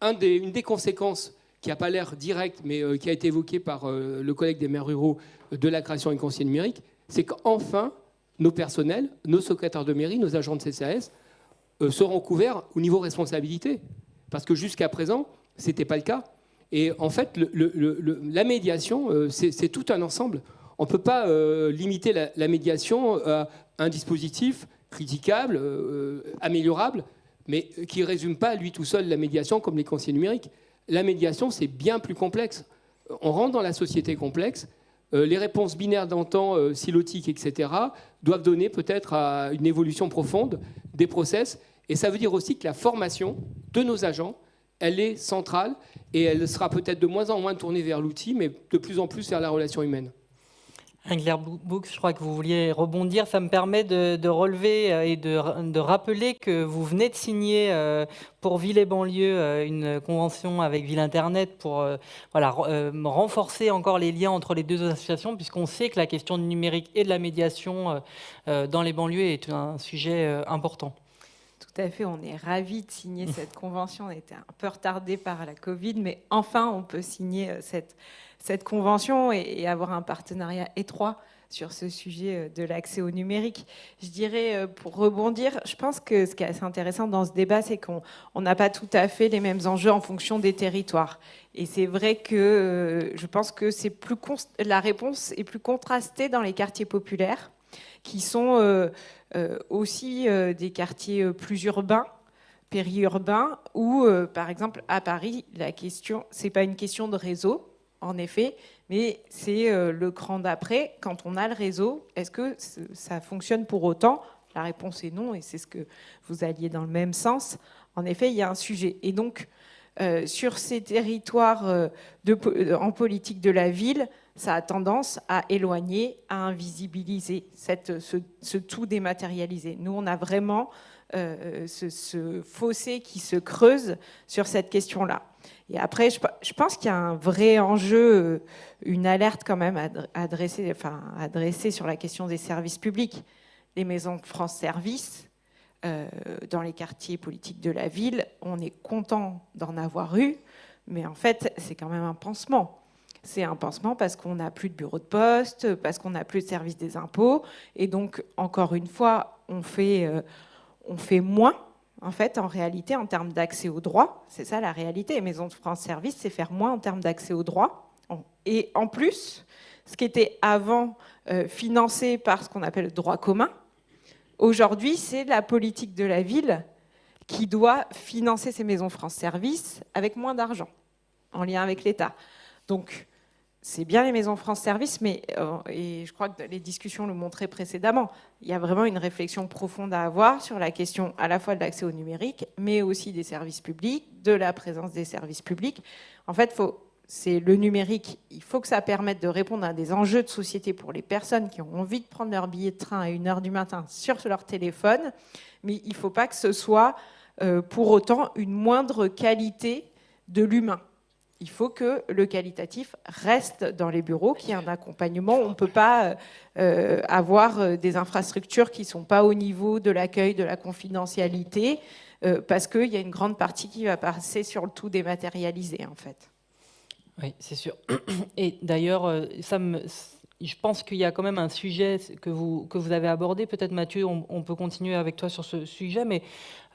une des conséquences qui n'a pas l'air directe, mais qui a été évoquée par le collègue des maires ruraux de la création du conseil numérique, c'est qu'enfin, nos personnels, nos secrétaires de mairie, nos agents de CCAS euh, seront couverts au niveau responsabilité. Parce que jusqu'à présent, ce n'était pas le cas. Et en fait, la médiation, euh, c'est tout un ensemble. On ne peut pas euh, limiter la, médiation à un dispositif critiquable, améliorable, mais qui ne résume pas lui tout seul la médiation comme les conseillers numériques. La médiation, c'est bien plus complexe. On rentre dans la société complexe euh, les réponses binaires d'antan, euh, silotiques, etc., doivent donner peut-être à une évolution profonde des process. Et ça veut dire aussi que la formation de nos agents, elle est centrale et elle sera peut-être de moins en moins tournée vers l'outil, mais de plus en plus vers la relation humaine. Angler Books, je crois que vous vouliez rebondir. Ça me permet de, relever euh, et de, rappeler que vous venez de signer euh, pour Ville et banlieue euh, une convention avec Ville Internet pour voilà, renforcer encore les liens entre les deux associations, puisqu'on sait que la question du numérique et de la médiation dans les banlieues est un sujet important. Tout à fait, on est ravis de signer cette convention. On était un peu retardé par la Covid, mais enfin on peut signer cette cette convention et, avoir un partenariat étroit sur ce sujet euh, de l'accès au numérique. Je dirais, euh, pour rebondir, je pense que ce qui est assez intéressant dans ce débat, c'est qu'on n'a pas tout à fait les mêmes enjeux en fonction des territoires. Et c'est vrai que euh, je pense que plus la réponse est plus contrastée dans les quartiers populaires, qui sont aussi des quartiers plus urbains, périurbains, où, par exemple, à Paris, la question, c'est pas une question de réseau, en effet, mais c'est euh, le cran d'après. Quand on a le réseau, est-ce que ça fonctionne pour autant? La réponse est non, et c'est ce que vous alliez dans le même sens. En effet, il y a un sujet. Et donc, euh, sur ces territoires euh, en politique de la ville, ça a tendance à éloigner, à invisibiliser cette, ce, tout dématérialisé. Nous, on a vraiment ce, fossé qui se creuse sur cette question-là. Et après, je, pense qu'il y a un vrai enjeu, une alerte quand même enfin, sur la question des services publics. Les maisons France Service, euh, dans les quartiers politiques de la ville, on est content d'en avoir eu, mais en fait, c'est quand même un pansement. C'est un pansement parce qu'on n'a plus de bureau de poste, parce qu'on n'a plus de service des impôts. Et donc, encore une fois, on fait, euh, on fait moins, en fait, en réalité, en termes d'accès aux droits. C'est ça la réalité. Les maisons de France Service, c'est faire moins en termes d'accès aux droits. Et en plus, ce qui était avant euh, financé par ce qu'on appelle le droit commun, Aujourd'hui, c'est la politique de la ville qui doit financer ces maisons France Service avec moins d'argent, en lien avec l'État. Donc, c'est bien les maisons France Service, mais, euh, et je crois que les discussions le montraient précédemment, il y a vraiment une réflexion profonde à avoir sur la question à la fois de l'accès au numérique, mais aussi des services publics, de la présence des services publics. En fait, c'est le numérique. Il faut que ça permette de répondre à des enjeux de société pour les personnes qui ont envie de prendre leur billet de train à 1h du matin sur leur téléphone, mais il ne faut pas que ce soit euh, pour autant une moindre qualité de l'humain. Il faut que le qualitatif reste dans les bureaux, qu'il y ait un accompagnement. On ne peut pas euh, avoir euh, des infrastructures qui ne sont pas au niveau de l'accueil, de la confidentialité, parce qu'il y a une grande partie qui va passer sur le tout dématérialisé, en fait. Oui, c'est sûr. Et d'ailleurs, euh, ça me, je pense qu'il y a quand même un sujet que vous, avez abordé. Peut-être Mathieu, on, peut continuer avec toi sur ce sujet, mais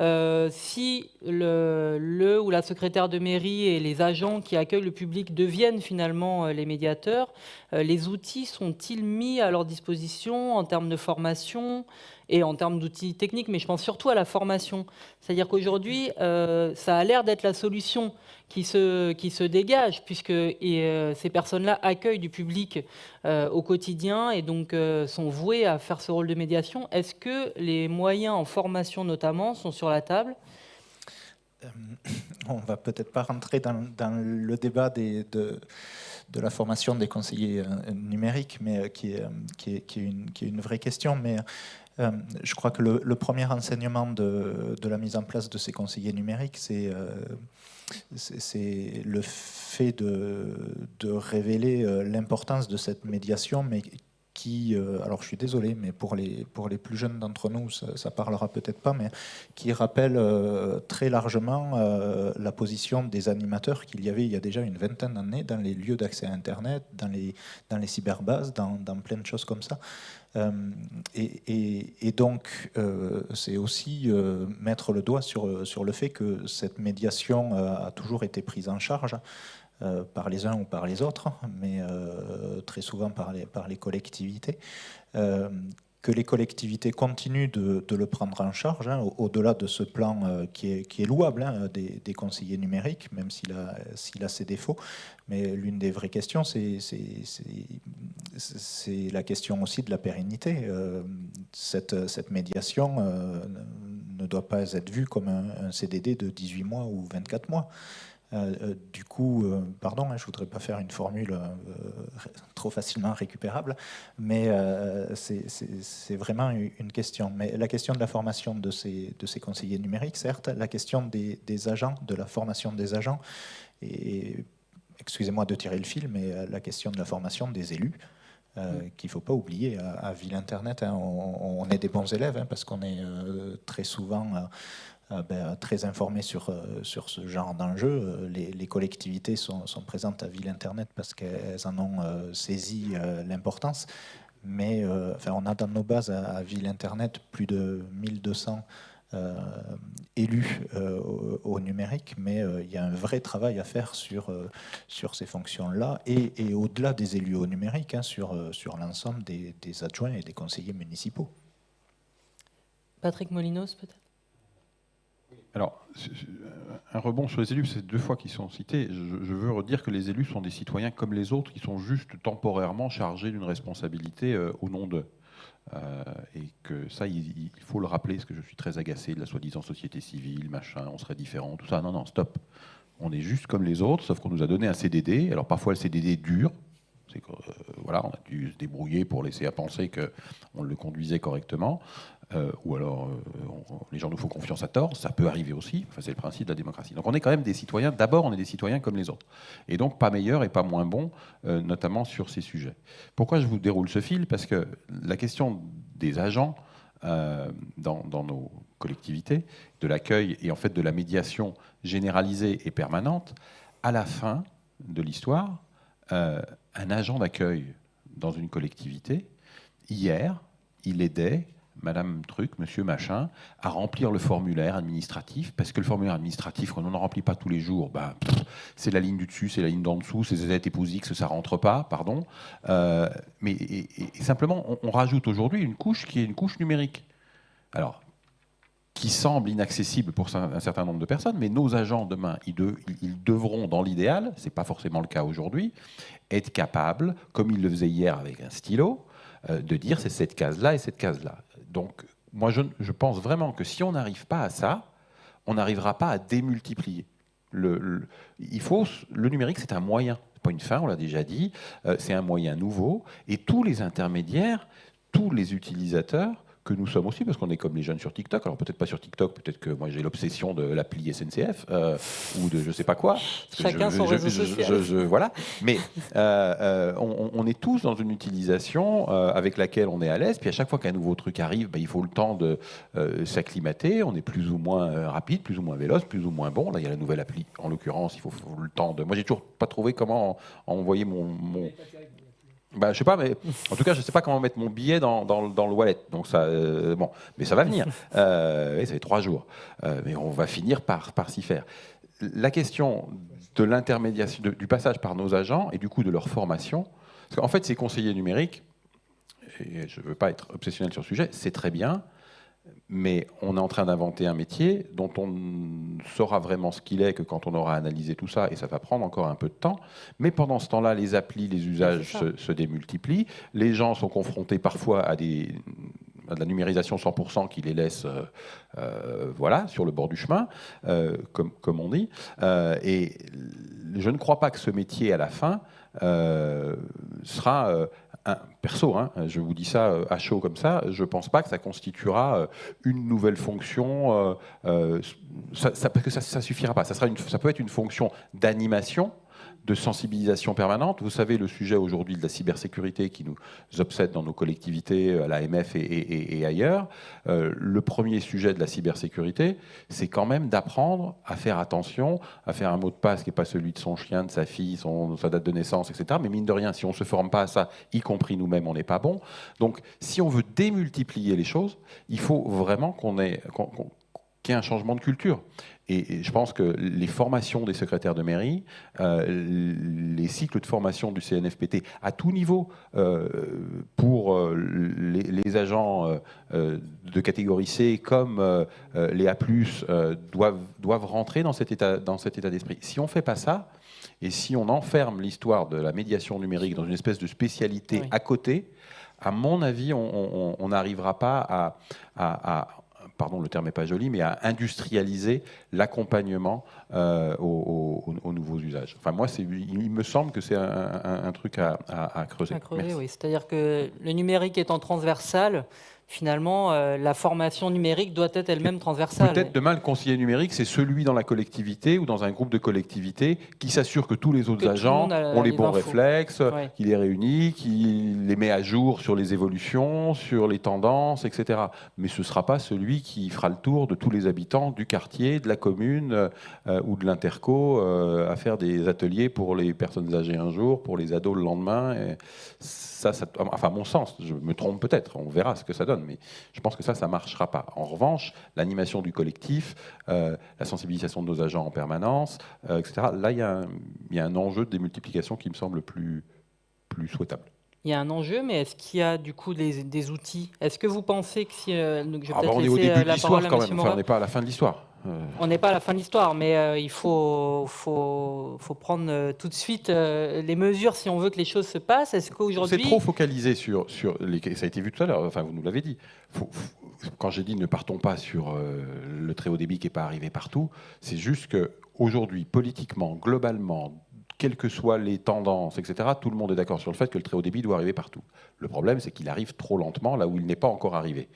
euh, si le, ou la secrétaire de mairie et les agents qui accueillent le public deviennent finalement euh, les médiateurs, les outils sont-ils mis à leur disposition en termes de formation et en termes d'outils techniques, mais je pense surtout à la formation. C'est-à-dire qu'aujourd'hui, ça a l'air d'être la solution qui se, qui se dégagent, puisque euh, ces personnes-là accueillent du public euh, au quotidien et donc euh, sont vouées à faire ce rôle de médiation. Est-ce que les moyens en formation notamment sont sur la table? On va peut-être pas rentrer dans, le débat de, de, la formation des conseillers numériques, mais qui est, qui est, qui est, une, qui est une, vraie question. Mais je crois que le, premier enseignement de, la mise en place de ces conseillers numériques, c'est c'est le fait de, révéler euh, l'importance de cette médiation, mais qui, euh, alors je suis désolé, mais pour les, pour les plus jeunes d'entre nous, ça, ne parlera peut-être pas, mais qui rappelle euh, très largement la position des animateurs qu'il y avait il y a déjà une vingtaine d'années dans les lieux d'accès à Internet, dans les, dans les cyberbases, dans plein de choses comme ça. Euh, et, donc, euh, c'est aussi euh, mettre le doigt sur, sur le fait que cette médiation a toujours été prise en charge par les uns ou par les autres, mais très souvent par les, par les collectivités que les collectivités continuent de, le prendre en charge, hein, au-delà de ce plan euh, qui, est, qui, est, louable hein, des, conseillers numériques, même s'il a, a, ses défauts. Mais l'une des vraies questions, c'est la question aussi de la pérennité. Euh, cette, médiation euh, ne doit pas être vue comme un CDD de 18 mois ou 24 mois. Euh, euh, du coup, euh, pardon, hein, je ne voudrais pas faire une formule trop facilement récupérable, mais c'est vraiment une question. Mais la question de la formation de ces, de ces conseillers numériques, certes, la question des, agents, de la formation des agents, et excusez-moi de tirer le fil, mais la question de la formation des élus, qu'il ne faut pas oublier à, Ville Internet. Hein, on, est des bons élèves hein, parce qu'on est très souvent ben, très informés sur, euh, sur ce genre d'enjeux. Euh, les, collectivités sont, présentes à Ville Internet parce qu'elles en ont saisi l'importance. Mais enfin, on a dans nos bases à, Ville Internet plus de 1200 élus au, numérique, mais il y a un vrai travail à faire sur, sur ces fonctions-là et, au-delà des élus au numérique, hein, sur, sur l'ensemble des, adjoints et des conseillers municipaux. Patrick Molinos, peut-être? Alors, un rebond sur les élus, c'est deux fois qu'ils sont cités. Je, veux redire que les élus sont des citoyens comme les autres, qui sont juste temporairement chargés d'une responsabilité euh, au nom d'eux. et que ça, il, faut le rappeler, parce que je suis très agacé de la soi-disant société civile, machin, on serait différent, tout ça. Non, non, stop. On est juste comme les autres, sauf qu'on nous a donné un CDD. Alors parfois le CDD dure, que, voilà, on a dû se débrouiller pour laisser à penser qu'on le conduisait correctement. Euh, ou alors euh, les gens nous font confiance à tort, ça peut arriver aussi, enfin, c'est le principe de la démocratie. Donc on est quand même des citoyens, d'abord on est des citoyens comme les autres, et donc pas meilleurs et pas moins bons, euh, notamment sur ces sujets. Pourquoi je vous déroule ce fil? Parce que la question des agents dans, dans, nos collectivités, de l'accueil et en fait de la médiation généralisée et permanente, à la fin de l'histoire, un agent d'accueil dans une collectivité, hier, il aidait Madame Truc, Monsieur Machin, à remplir le formulaire administratif, parce que le formulaire administratif, quand on n'en remplit pas tous les jours, ben, c'est la ligne du dessus, c'est la ligne d'en dessous, c'est Z épouse X, ça rentre pas, pardon. Euh, mais simplement, on, rajoute aujourd'hui une couche qui est une couche numérique. Alors, qui semble inaccessible pour un certain nombre de personnes, mais nos agents demain, ils, ils devront, dans l'idéal, c'est pas forcément le cas aujourd'hui, être capables, comme ils le faisaient hier avec un stylo, euh, de dire c'est cette case-là et cette case-là. Donc, moi, je, pense vraiment que si on n'arrive pas à ça, on n'arrivera pas à démultiplier. Le, il faut, le numérique, c'est un moyen, pas une fin, on l'a déjà dit, euh, c'est un moyen nouveau, et tous les intermédiaires, tous les utilisateurs que nous sommes aussi, parce qu'on est comme les jeunes sur TikTok. Alors peut-être pas sur TikTok, peut-être que moi j'ai l'obsession de l'appli SNCF euh, ou de je sais pas quoi. Chacun son réseau social. voilà. Mais euh, euh, on, est tous dans une utilisation avec laquelle on est à l'aise. Puis à chaque fois qu'un nouveau truc arrive, ben, il faut le temps de s'acclimater. On est plus ou moins rapide, plus ou moins véloce, plus ou moins bon. Là, il y a la nouvelle appli. En l'occurrence, il faut, le temps de. Moi, j'ai toujours pas trouvé comment envoyer mon, mon bah, je sais pas, mais en tout cas, je sais pas comment mettre mon billet dans, dans, dans le wallet. Donc ça, euh, bon, mais ça va venir. Euh, ça fait trois jours, euh, mais on va finir par, par s'y faire. La question de l'intermédiation, du passage par nos agents et du coup de leur formation, parce qu'en fait, ces conseillers numériques, et je ne veux pas être obsessionnel sur le sujet, c'est très bien, mais on est en train d'inventer un métier dont on saura vraiment ce qu'il est que quand on aura analysé tout ça, et ça va prendre encore un peu de temps. Mais pendant ce temps-là, les applis, les usages se, démultiplient. Les gens sont confrontés parfois à, des, de la numérisation 100% qui les laisse euh, euh, voilà, sur le bord du chemin, euh, comme, comme, on dit. et je ne crois pas que ce métier, à la fin, sera perso, hein, je vous dis ça euh, à chaud comme ça, je ne pense pas que ça constituera euh, une nouvelle fonction, euh, ça, parce que ça ne suffira pas. Ça, sera ça peut être une fonction d'animation, de sensibilisation permanente. Vous savez, le sujet aujourd'hui de la cybersécurité qui nous obsède dans nos collectivités, à l'AMF et, et, ailleurs, euh, le premier sujet de la cybersécurité, c'est quand même d'apprendre à faire attention, à faire un mot de passe qui n'est pas celui de son chien, de sa fille, son, sa date de naissance, etc. Mais mine de rien, si on ne se forme pas à ça, y compris nous-mêmes, on n'est pas bon. Donc, si on veut démultiplier les choses, il faut vraiment qu'on ait... qu'il y ait un changement de culture. Et, je pense que les formations des secrétaires de mairie, euh, les cycles de formation du CNFPT à tout niveau euh, pour euh, les, agents de catégorie C comme les A+, doivent, doivent rentrer dans cet état, dans cet état d'esprit. Si on ne fait pas ça, et si on enferme l'histoire de la médiation numérique dans une espèce de spécialité à côté, à mon avis, on n'arrivera pas à pardon, le terme n'est pas joli, mais à industrialiser l'accompagnement euh, aux, nouveaux usages. Enfin, moi, il me semble que c'est un, truc à, creuser. À creuser oui. C'est-à-dire que le numérique étant transversal, finalement, euh, la formation numérique doit être elle-même transversale. Peut-être demain, le conseiller numérique, c'est celui dans la collectivité ou dans un groupe de collectivités qui s'assure que tous les autres agents ont les, bons réflexes, qui les réunit, qui les met à jour sur les évolutions, sur les tendances, etc. Mais ce ne sera pas celui qui fera le tour de tous les habitants du quartier, de la commune euh, ou de l'interco euh, à faire des ateliers pour les personnes âgées un jour, pour les ados le lendemain. Et ça, enfin, mon sens, je me trompe peut-être, on verra ce que ça donne, mais je pense que ça, ça ne marchera pas. En revanche, l'animation du collectif, euh, la sensibilisation de nos agents en permanence, euh, etc., là, il y, a un enjeu de démultiplication qui me semble plus, plus souhaitable. Il y a un enjeu, mais est-ce qu'il y a du coup des, outils? Est-ce que vous pensez que si. Euh, je vais ah bah, on est au début de l'histoire quand même, on n'est pas à la fin de l'histoire. On n'est pas à la fin de l'histoire, mais il faut, faut, faut prendre tout de suite les mesures si on veut que les choses se passent. Est-ce qu'aujourd'hui... C'est trop focalisé sur, sur les... Ça a été vu tout à l'heure, enfin vous nous l'avez dit. quand j'ai dit ne partons pas sur le très haut débit qui n'est pas arrivé partout, c'est juste qu'aujourd'hui, politiquement, globalement, quelles que soient les tendances, etc., tout le monde est d'accord sur le fait que le très haut débit doit arriver partout. Le problème, c'est qu'il arrive trop lentement là où il n'est pas encore arrivé.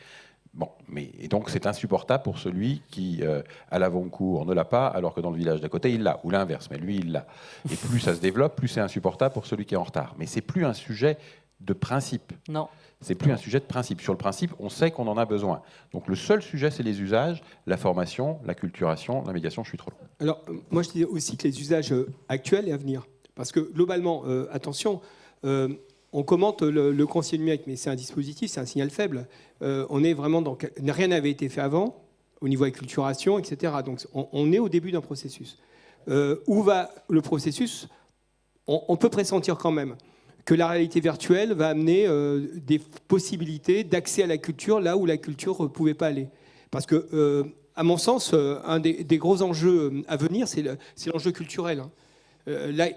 Bon, mais et donc c'est insupportable pour celui qui, euh, à l'avant-cour, ne l'a pas, alors que dans le village d'à côté, il l'a, ou l'inverse, mais lui, il l'a. Et plus ça se développe, plus c'est insupportable pour celui qui est en retard. Mais c'est plus un sujet de principe. Non. C'est plus un sujet de principe. Sur le principe, on sait qu'on en a besoin. Donc le seul sujet, c'est les usages, la formation, la culturation, la médiation. Je suis trop long. Alors, euh, moi, je dis aussi que les usages euh, actuels et à venir. Parce que globalement, euh, attention, on commente le, conseiller numérique, mais c'est un dispositif, c'est un signal faible. on est vraiment dans. Rien n'avait été fait avant, au niveau acculturation, etc. Donc on, est au début d'un processus. où va le processus? On peut pressentir quand même que la réalité virtuelle va amener euh, des possibilités d'accès à la culture là où la culture ne pouvait pas aller. Parce que, euh, à mon sens, euh, un des, gros enjeux à venir, c'est l'enjeu culturel. Hein.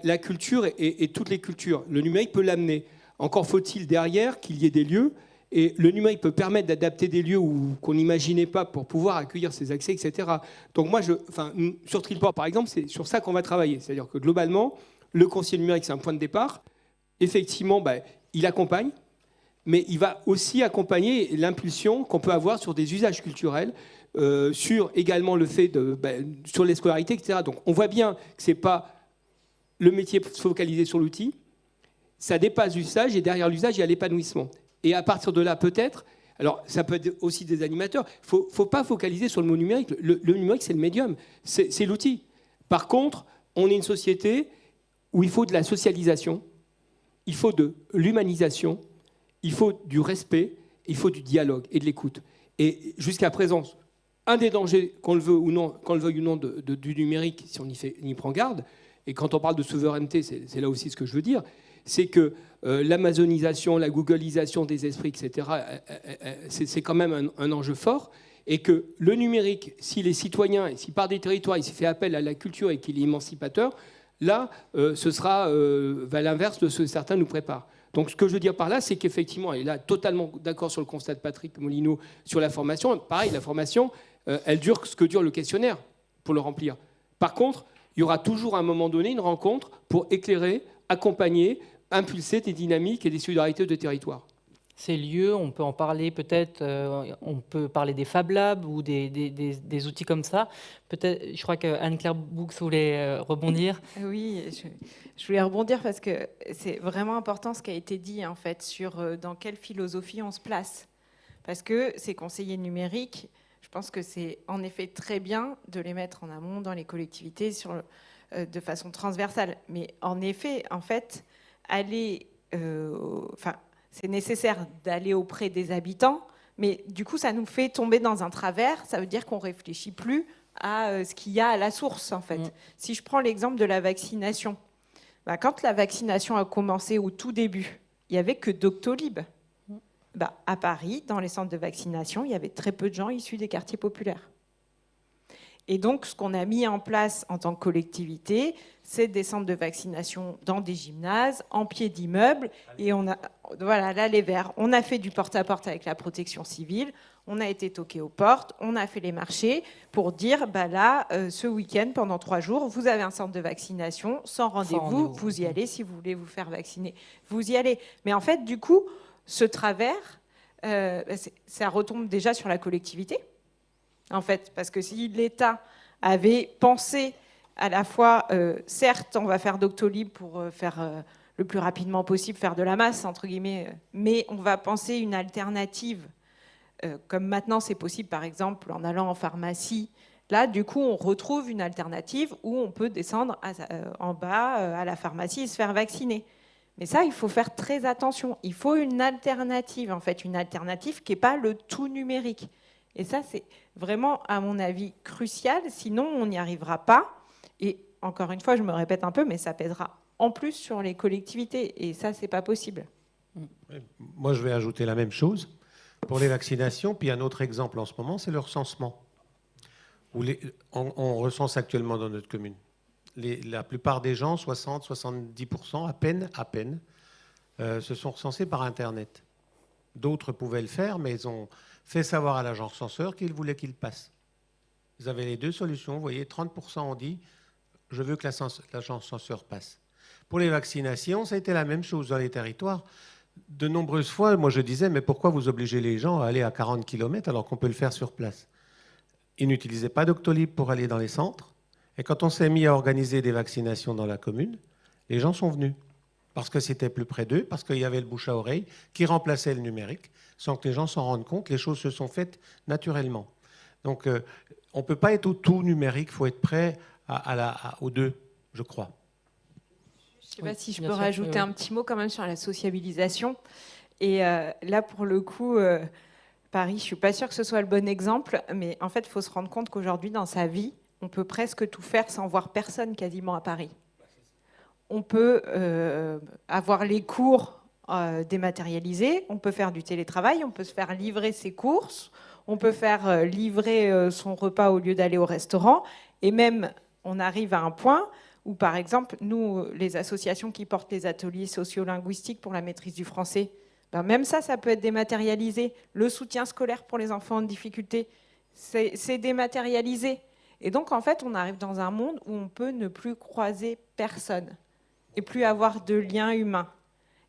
La, culture et, toutes les cultures. Le numérique peut l'amener. Encore faut-il derrière qu'il y ait des lieux. Et le numérique peut permettre d'adapter des lieux qu'on n'imaginait pas pour pouvoir accueillir ces accès, etc. Donc moi, je, sur Trilport, par exemple, c'est sur ça qu'on va travailler. C'est-à-dire que globalement, le conseiller numérique, c'est un point de départ effectivement, bah, il accompagne, mais il va aussi accompagner l'impulsion qu'on peut avoir sur des usages culturels, euh, sur également le fait de, bah, sur les scolarités, etc. Donc on voit bien que ce n'est pas le métier focalisé sur l'outil, ça dépasse l'usage et derrière l'usage, il y a l'épanouissement. Et à partir de là, peut-être, alors ça peut être aussi des animateurs, il ne faut, pas focaliser sur le mot numérique. Le, numérique, c'est le médium, c'est l'outil. Par contre, on est une société où il faut de la socialisation, il faut de l'humanisation, il faut du respect, il faut du dialogue et de l'écoute. Et jusqu'à présent, un des dangers, qu'on le veut le veuille ou non, du numérique, si on y, fait, y, prend garde, et quand on parle de souveraineté, c'est là aussi ce que je veux dire, c'est que euh, l'amazonisation, la googlisation des esprits, etc., euh, euh, c'est quand même un, enjeu fort, et que le numérique, si les citoyens, si par des territoires, il s'est fait appel à la culture et qu'il est émancipateur, Là, euh, ce sera euh, l'inverse de ce que certains nous préparent. Donc ce que je veux dire par là, c'est qu'effectivement, et là, totalement d'accord sur le constat de Patrick Molino sur la formation, pareil, la formation, euh, elle dure ce que dure le questionnaire pour le remplir. Par contre, il y aura toujours à un moment donné une rencontre pour éclairer, accompagner, impulser des dynamiques et des solidarités de territoire ces lieux, on peut en parler peut-être, euh, on peut parler des Fab Labs ou des, des, outils comme ça. Peut-être, je crois que Anne-Claire Boux voulait euh, rebondir. Oui, je, voulais rebondir parce que c'est vraiment important ce qui a été dit en fait sur euh, dans quelle philosophie on se place. Parce que ces conseillers numériques, je pense que c'est en effet très bien de les mettre en amont dans les collectivités sur, de façon transversale. Mais en effet, en fait, aller, enfin, c'est nécessaire d'aller auprès des habitants, mais du coup, ça nous fait tomber dans un travers. Ça veut dire qu'on réfléchit plus à euh, ce qu'il y a à la source, en fait. Mm. Si je prends l'exemple de la vaccination, bah, quand la vaccination a commencé au tout début, il n'y avait que Doctolib. Mm. Bah, à Paris, dans les centres de vaccination, il y avait très peu de gens issus des quartiers populaires. Et donc, ce qu'on a mis en place en tant que collectivité, c'est des centres de vaccination dans des gymnases, en pied d'immeubles. Et on a, voilà, là, les verts. On a fait du porte-à-porte avec la protection civile. On a été toqué aux portes. On a fait les marchés pour dire, bah là, euh, ce week-end, pendant trois jours, vous avez un centre de vaccination sans rendez-vous. vous y allez si vous voulez vous faire vacciner. Vous y allez. Mais en fait, du coup, ce travers, euh, ça retombe déjà sur la collectivité en fait, parce que si l'État avait pensé à la fois, euh, certes, on va faire Doctolib pour euh, faire euh, le plus rapidement possible, faire de la masse, entre guillemets, mais on va penser une alternative, comme maintenant c'est possible, par exemple, en allant en pharmacie. Là, du coup, on retrouve une alternative où on peut descendre en bas à la pharmacie et se faire vacciner. Mais ça, il faut faire très attention. Il faut une alternative, en fait, une alternative qui n'est pas le tout numérique. Et ça, c'est vraiment, à mon avis, crucial. Sinon, on n'y arrivera pas. Et encore une fois, je me répète un peu, mais ça pèsera en plus sur les collectivités. Et ça, c'est pas possible. Moi, je vais ajouter la même chose pour les vaccinations. Puis un autre exemple en ce moment, c'est le recensement. on, recense actuellement dans notre commune. la plupart des gens, 60-70%, à peine, à peine, euh, se sont recensés par Internet. D'autres pouvaient le faire, mais ils ont fait savoir à l'agence censeur qu'ils voulaient qu'il passe. Vous avez les deux solutions. Vous voyez, 30% ont dit je veux que l'agence censeur passe. Pour les vaccinations, ça a été la même chose dans les territoires. De nombreuses fois, moi je disais mais pourquoi vous obligez les gens à aller à 40 km alors qu'on peut le faire sur place? Ils n'utilisaient pas Doctolib pour aller dans les centres. Et quand on s'est mis à organiser des vaccinations dans la commune, les gens sont venus parce que c'était plus près d'eux, parce qu'il y avait le bouche à oreille qui remplaçait le numérique, sans que les gens s'en rendent compte. Les choses se sont faites naturellement. Donc, euh, on ne peut pas être au tout numérique, il faut être prêt à, la, aux deux, je crois. Je ne sais pas si je peux rajouter un petit mot quand même sur la sociabilisation. Et euh, là, pour le coup, euh, Paris, je ne suis pas sûre que ce soit le bon exemple, mais en fait, il faut se rendre compte qu'aujourd'hui, dans sa vie, on peut presque tout faire sans voir personne quasiment à Paris on peut euh, avoir les cours euh, dématérialisés, on peut faire du télétravail, on peut se faire livrer ses courses, on peut faire euh, livrer son repas au lieu d'aller au restaurant, et même on arrive à un point où, par exemple, nous, les associations qui portent les ateliers sociolinguistiques pour la maîtrise du français, ben même ça, ça peut être dématérialisé. Le soutien scolaire pour les enfants en difficulté, c'est dématérialisé. Et donc, en fait, on arrive dans un monde où on peut ne plus croiser personne et plus avoir de liens humains.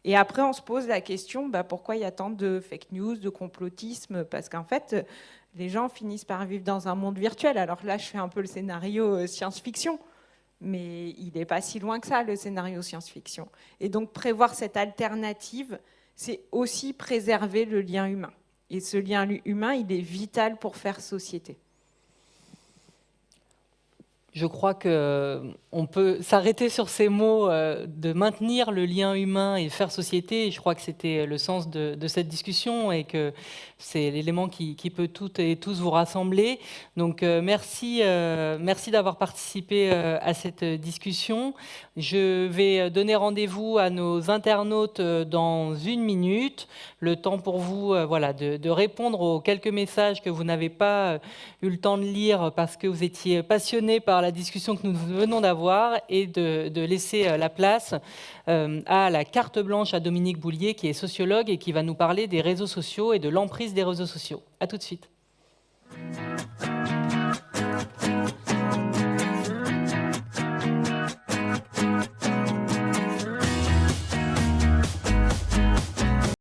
Et après, on se pose la question, bah, pourquoi il y a tant de fake news, de complotisme? Parce qu'en fait, les gens finissent par vivre dans un monde virtuel. Alors là, je fais un peu le scénario euh, science-fiction, mais il n'est pas si loin que ça, le scénario science-fiction. Et donc, prévoir cette alternative, c'est aussi préserver le lien humain. Et ce lien humain, il est vital pour faire société je crois qu'on euh, peut s'arrêter sur ces mots euh, de maintenir le lien humain et faire société. Je crois que c'était le sens de, cette discussion et que c'est l'élément qui, peut toutes et tous vous rassembler. Donc euh, merci, merci d'avoir participé à cette discussion. Je vais donner rendez-vous à nos internautes dans une minute. Le temps pour vous voilà, de, de, répondre aux quelques messages que vous n'avez pas eu le temps de lire parce que vous étiez passionné par la discussion que nous venons d'avoir et de, laisser euh, la place euh, à la carte blanche à Dominique Boulier, qui est sociologue et qui va nous parler des réseaux sociaux et de l'emprise des réseaux sociaux. A tout de suite.